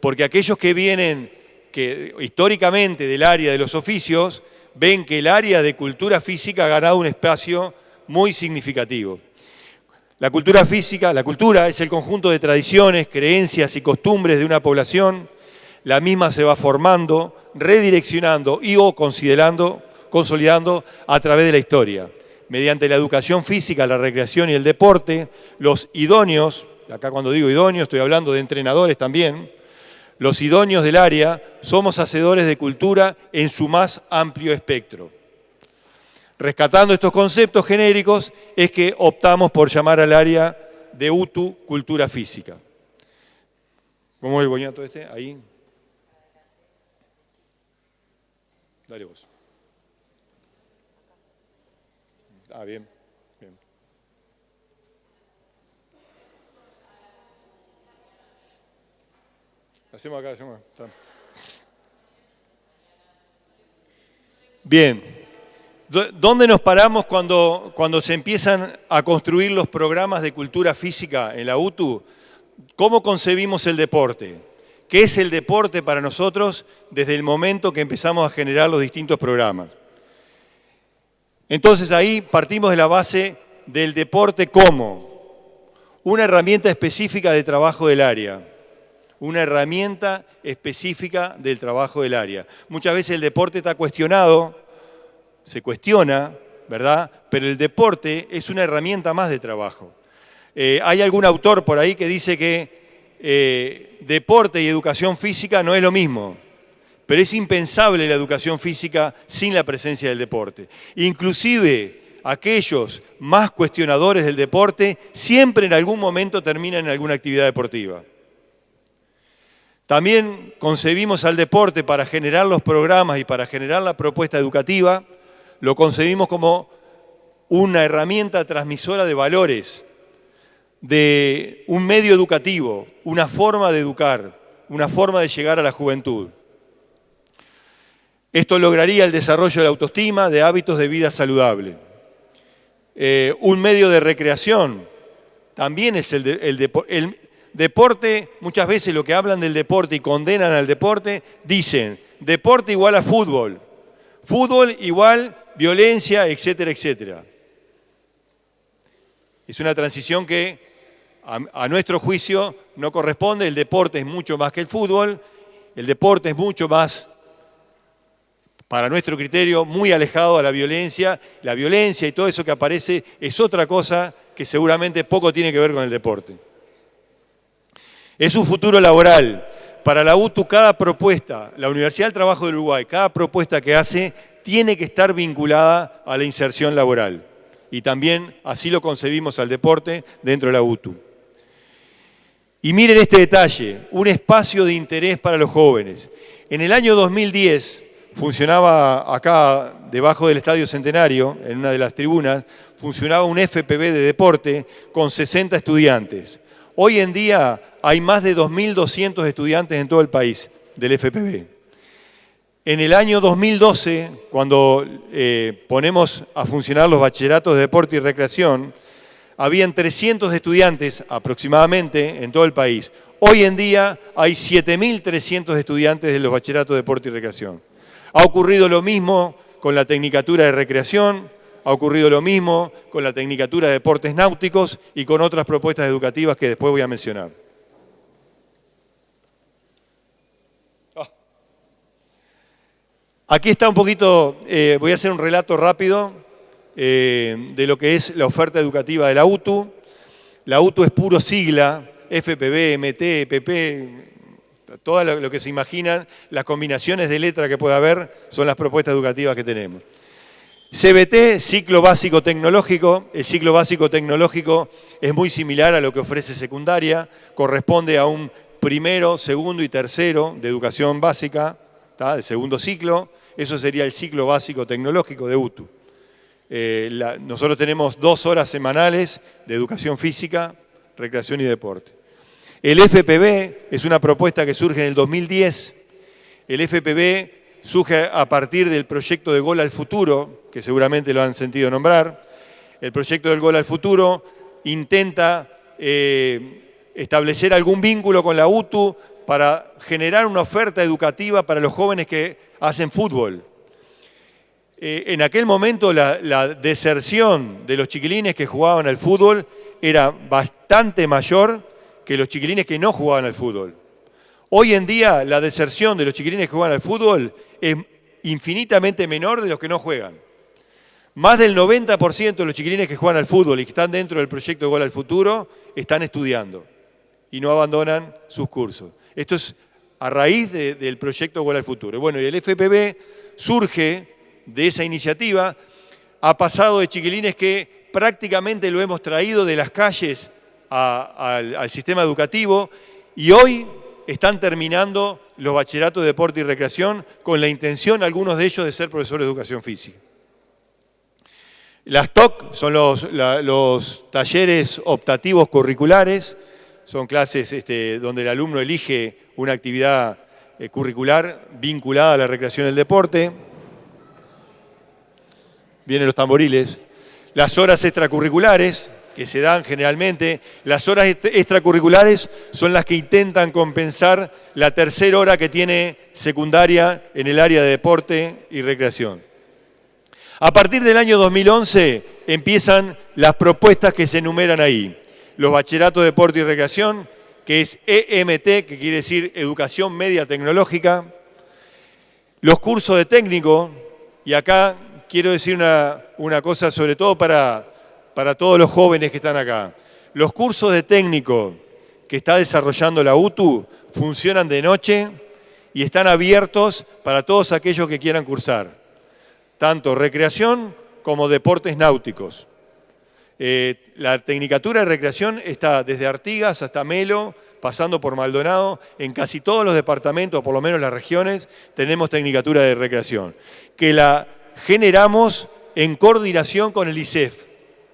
porque aquellos que vienen que, históricamente del área de los oficios ven que el área de cultura física ha ganado un espacio muy significativo. La cultura física, la cultura es el conjunto de tradiciones, creencias y costumbres de una población. La misma se va formando, redireccionando y o considerando, consolidando a través de la historia mediante la educación física, la recreación y el deporte, los idóneos, acá cuando digo idóneos estoy hablando de entrenadores también, los idóneos del área somos hacedores de cultura en su más amplio espectro. Rescatando estos conceptos genéricos es que optamos por llamar al área de UTU cultura física. ¿Cómo es el boñato este? Ahí. Dale vos. Ah, bien, bien. Hacemos acá, hacemos acá. Bien. ¿Dónde nos paramos cuando, cuando se empiezan a construir los programas de cultura física en la UTU? ¿Cómo concebimos el deporte? ¿Qué es el deporte para nosotros desde el momento que empezamos a generar los distintos programas? Entonces ahí partimos de la base del deporte como una herramienta específica de trabajo del área. Una herramienta específica del trabajo del área. Muchas veces el deporte está cuestionado, se cuestiona, ¿verdad? Pero el deporte es una herramienta más de trabajo. Eh, hay algún autor por ahí que dice que eh, deporte y educación física no es lo mismo pero es impensable la educación física sin la presencia del deporte. Inclusive aquellos más cuestionadores del deporte siempre en algún momento terminan en alguna actividad deportiva. También concebimos al deporte para generar los programas y para generar la propuesta educativa, lo concebimos como una herramienta transmisora de valores, de un medio educativo, una forma de educar, una forma de llegar a la juventud. Esto lograría el desarrollo de la autoestima, de hábitos de vida saludable. Eh, un medio de recreación también es el, el deporte. Muchas veces lo que hablan del deporte y condenan al deporte, dicen deporte igual a fútbol, fútbol igual violencia, etcétera, etcétera. Es una transición que a, nuestro juicio no corresponde, el deporte es mucho más que el fútbol, el deporte es mucho más, para nuestro criterio, muy alejado a la violencia. La violencia y todo eso que aparece es otra cosa que seguramente poco tiene que ver con el deporte. Es un futuro laboral. Para la UTU, cada propuesta, la Universidad del Trabajo del Uruguay, cada propuesta que hace tiene que estar vinculada a la inserción laboral y también así lo concebimos al deporte dentro de la UTU. Y miren este detalle, un espacio de interés para los jóvenes. En el año 2010 funcionaba acá, debajo del Estadio Centenario, en una de las tribunas, funcionaba un FPB de deporte con 60 estudiantes. Hoy en día hay más de 2.200 estudiantes en todo el país del FPB. En el año 2012, cuando eh, ponemos a funcionar los bachilleratos de deporte y recreación, habían 300 estudiantes aproximadamente en todo el país. Hoy en día hay 7.300 estudiantes de los bachilleratos de deporte y recreación. Ha ocurrido lo mismo con la tecnicatura de recreación, ha ocurrido lo mismo con la tecnicatura de deportes náuticos y con otras propuestas educativas que después voy a mencionar. Aquí está un poquito, eh, voy a hacer un relato rápido eh, de lo que es la oferta educativa de la UTU. La UTU es puro sigla, FPB, MT, PP, todo lo que se imaginan, las combinaciones de letra que pueda haber son las propuestas educativas que tenemos. CBT, ciclo básico tecnológico. El ciclo básico tecnológico es muy similar a lo que ofrece secundaria, corresponde a un primero, segundo y tercero de educación básica, de segundo ciclo. Eso sería el ciclo básico tecnológico de UTU. Eh, nosotros tenemos dos horas semanales de educación física, recreación y deporte. El FPB es una propuesta que surge en el 2010. El FPB surge a partir del proyecto de Gol al Futuro, que seguramente lo han sentido nombrar. El proyecto del Gol al Futuro intenta eh, establecer algún vínculo con la UTU para generar una oferta educativa para los jóvenes que hacen fútbol. Eh, en aquel momento la, deserción de los chiquilines que jugaban al fútbol era bastante mayor que los chiquilines que no jugaban al fútbol. Hoy en día la deserción de los chiquilines que juegan al fútbol es infinitamente menor de los que no juegan. Más del 90% de los chiquilines que juegan al fútbol y que están dentro del proyecto Gol al Futuro están estudiando y no abandonan sus cursos. Esto es a raíz del proyecto Gol al Futuro. Bueno, y el FPB surge de esa iniciativa, ha pasado de chiquilines que prácticamente lo hemos traído de las calles al, sistema educativo y hoy están terminando los bachilleratos de deporte y recreación con la intención, algunos de ellos, de ser profesores de educación física. Las TOC son los, talleres optativos curriculares, son clases este, donde el alumno elige una actividad eh, curricular vinculada a la recreación y el deporte. Vienen los tamboriles. Las horas extracurriculares, que se dan generalmente, las horas extracurriculares son las que intentan compensar la tercera hora que tiene secundaria en el área de deporte y recreación. A partir del año 2011 empiezan las propuestas que se enumeran ahí. Los bachilleratos de deporte y recreación, que es EMT, que quiere decir Educación Media Tecnológica, los cursos de técnico, y acá quiero decir una, cosa sobre todo para, para todos los jóvenes que están acá. Los cursos de técnico que está desarrollando la UTU funcionan de noche y están abiertos para todos aquellos que quieran cursar, tanto recreación como deportes náuticos. Eh, la Tecnicatura de Recreación está desde Artigas hasta Melo, pasando por Maldonado. En casi todos los departamentos, por lo menos las regiones, tenemos Tecnicatura de Recreación, que la generamos en coordinación con el ICEF.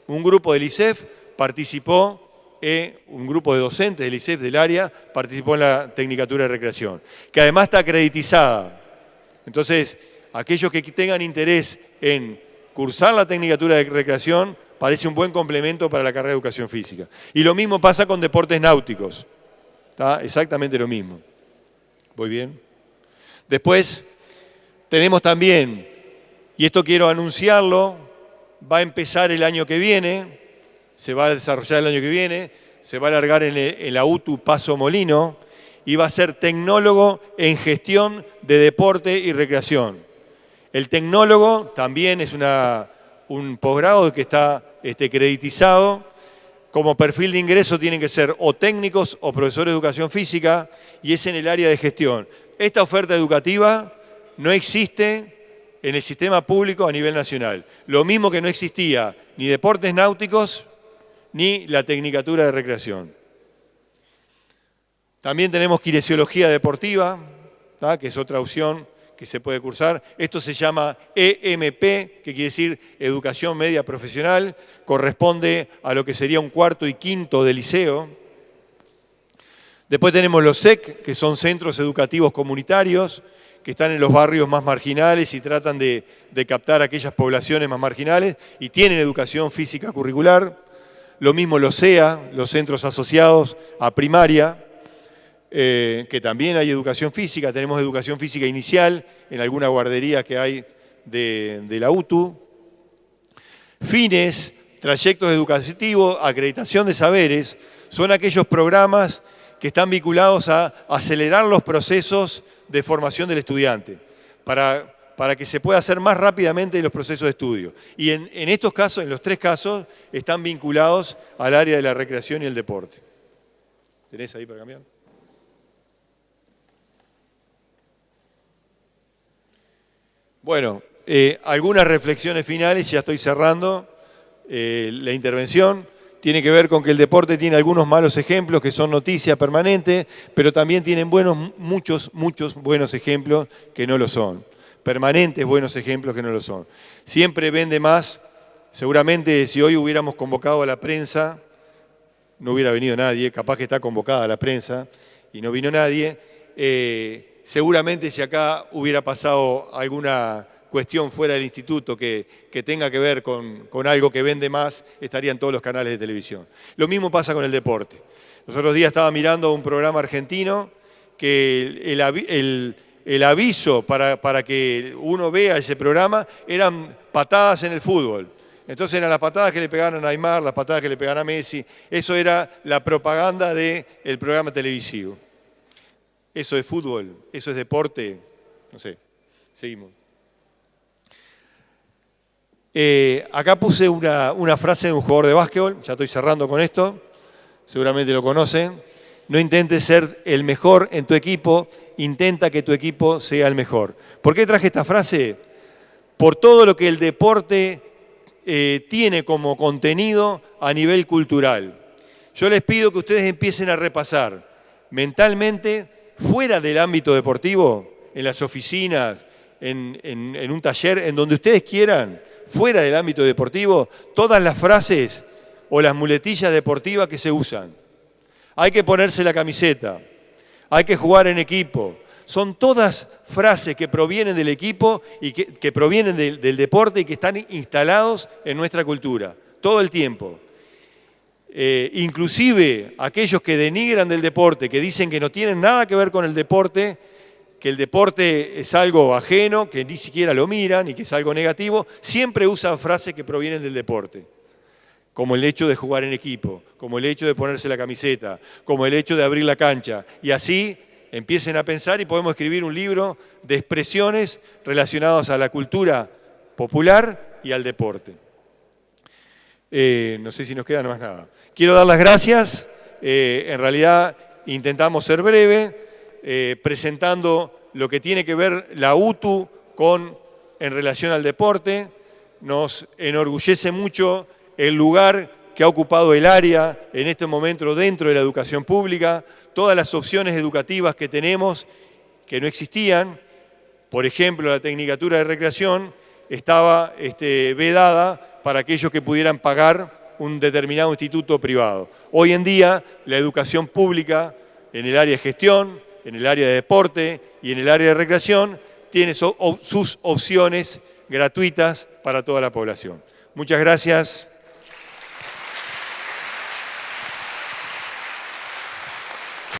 Un grupo del ICEF participó, eh, un grupo de docentes del ICEF del área participó en la Tecnicatura de Recreación, que además está acreditizada. Entonces, aquellos que tengan interés en cursar la tecnicatura de recreación, parece un buen complemento para la carrera de educación física. Y lo mismo pasa con deportes náuticos. ¿Está? Exactamente lo mismo. ¿Voy bien? Después tenemos también, y esto quiero anunciarlo, va a empezar el año que viene, se va a desarrollar el año que viene, se va a alargar en, el, la UTU Paso Molino y va a ser tecnólogo en gestión de deporte y recreación. El tecnólogo también es una, un posgrado que está este, creditizado. Como perfil de ingreso tienen que ser o técnicos o profesores de educación física y es en el área de gestión. Esta oferta educativa no existe en el sistema público a nivel nacional. Lo mismo que no existía ni deportes náuticos ni la tecnicatura de recreación. También tenemos kinesiología deportiva, que es otra opción que se puede cursar. Esto se llama EMP, que quiere decir Educación Media Profesional, corresponde a lo que sería un cuarto y quinto de liceo. Después tenemos los SEC, que son centros educativos comunitarios, que están en los barrios más marginales y tratan de, captar aquellas poblaciones más marginales y tienen educación física curricular. Lo mismo los SEA, los centros asociados a primaria. Eh, que también hay educación física, tenemos educación física inicial en alguna guardería que hay de, la UTU. Fines, trayectos educativos, acreditación de saberes, son aquellos programas que están vinculados a acelerar los procesos de formación del estudiante, para, para que se pueda hacer más rápidamente los procesos de estudio. Y en, estos casos, en los tres casos, están vinculados al área de la recreación y el deporte. ¿Tenés ahí para cambiar? Bueno, eh, algunas reflexiones finales, ya estoy cerrando eh, la intervención. Tiene que ver con que el deporte tiene algunos malos ejemplos que son noticia permanente, pero también tienen buenos, muchos, muchos buenos ejemplos que no lo son. Permanentes buenos ejemplos que no lo son. Siempre vende más. Seguramente si hoy hubiéramos convocado a la prensa, no hubiera venido nadie, capaz que está convocada la prensa y no vino nadie. Eh, seguramente si acá hubiera pasado alguna cuestión fuera del instituto que, tenga que ver con, algo que vende más, estaría en todos los canales de televisión. Lo mismo pasa con el deporte. Los otros días estaba mirando un programa argentino que el, aviso para, para, que uno vea ese programa eran patadas en el fútbol. Entonces eran las patadas que le pegaban a Neymar, las patadas que le pegaban a Messi. Eso era la propaganda del programa televisivo. Eso es fútbol, eso es deporte, no sé, seguimos. Eh, acá puse una, frase de un jugador de básquetbol, ya estoy cerrando con esto, seguramente lo conocen. No intentes ser el mejor en tu equipo, intenta que tu equipo sea el mejor. ¿Por qué traje esta frase? Por todo lo que el deporte eh, tiene como contenido a nivel cultural. Yo les pido que ustedes empiecen a repasar mentalmente fuera del ámbito deportivo, en las oficinas, en, un taller, en donde ustedes quieran, fuera del ámbito deportivo, todas las frases o las muletillas deportivas que se usan. Hay que ponerse la camiseta, hay que jugar en equipo. Son todas frases que provienen del equipo y que, provienen del deporte y que están instalados en nuestra cultura, todo el tiempo. Eh, inclusive aquellos que denigran del deporte, que dicen que no tienen nada que ver con el deporte, que el deporte es algo ajeno, que ni siquiera lo miran y que es algo negativo, siempre usan frases que provienen del deporte, como el hecho de jugar en equipo, como el hecho de ponerse la camiseta, como el hecho de abrir la cancha. Y así empiecen a pensar y podemos escribir un libro de expresiones relacionadas a la cultura popular y al deporte. Eh, no sé si nos queda más nada. Quiero dar las gracias. Eh, en realidad intentamos ser breve, eh, presentando lo que tiene que ver la UTU con, en relación al deporte. Nos enorgullece mucho el lugar que ha ocupado el área en este momento dentro de la educación pública, todas las opciones educativas que tenemos que no existían, por ejemplo, la tecnicatura de recreación estaba este, vedada para aquellos que pudieran pagar un determinado instituto privado. Hoy en día, la educación pública en el área de gestión, en el área de deporte y en el área de recreación, tiene sus opciones gratuitas para toda la población. Muchas gracias.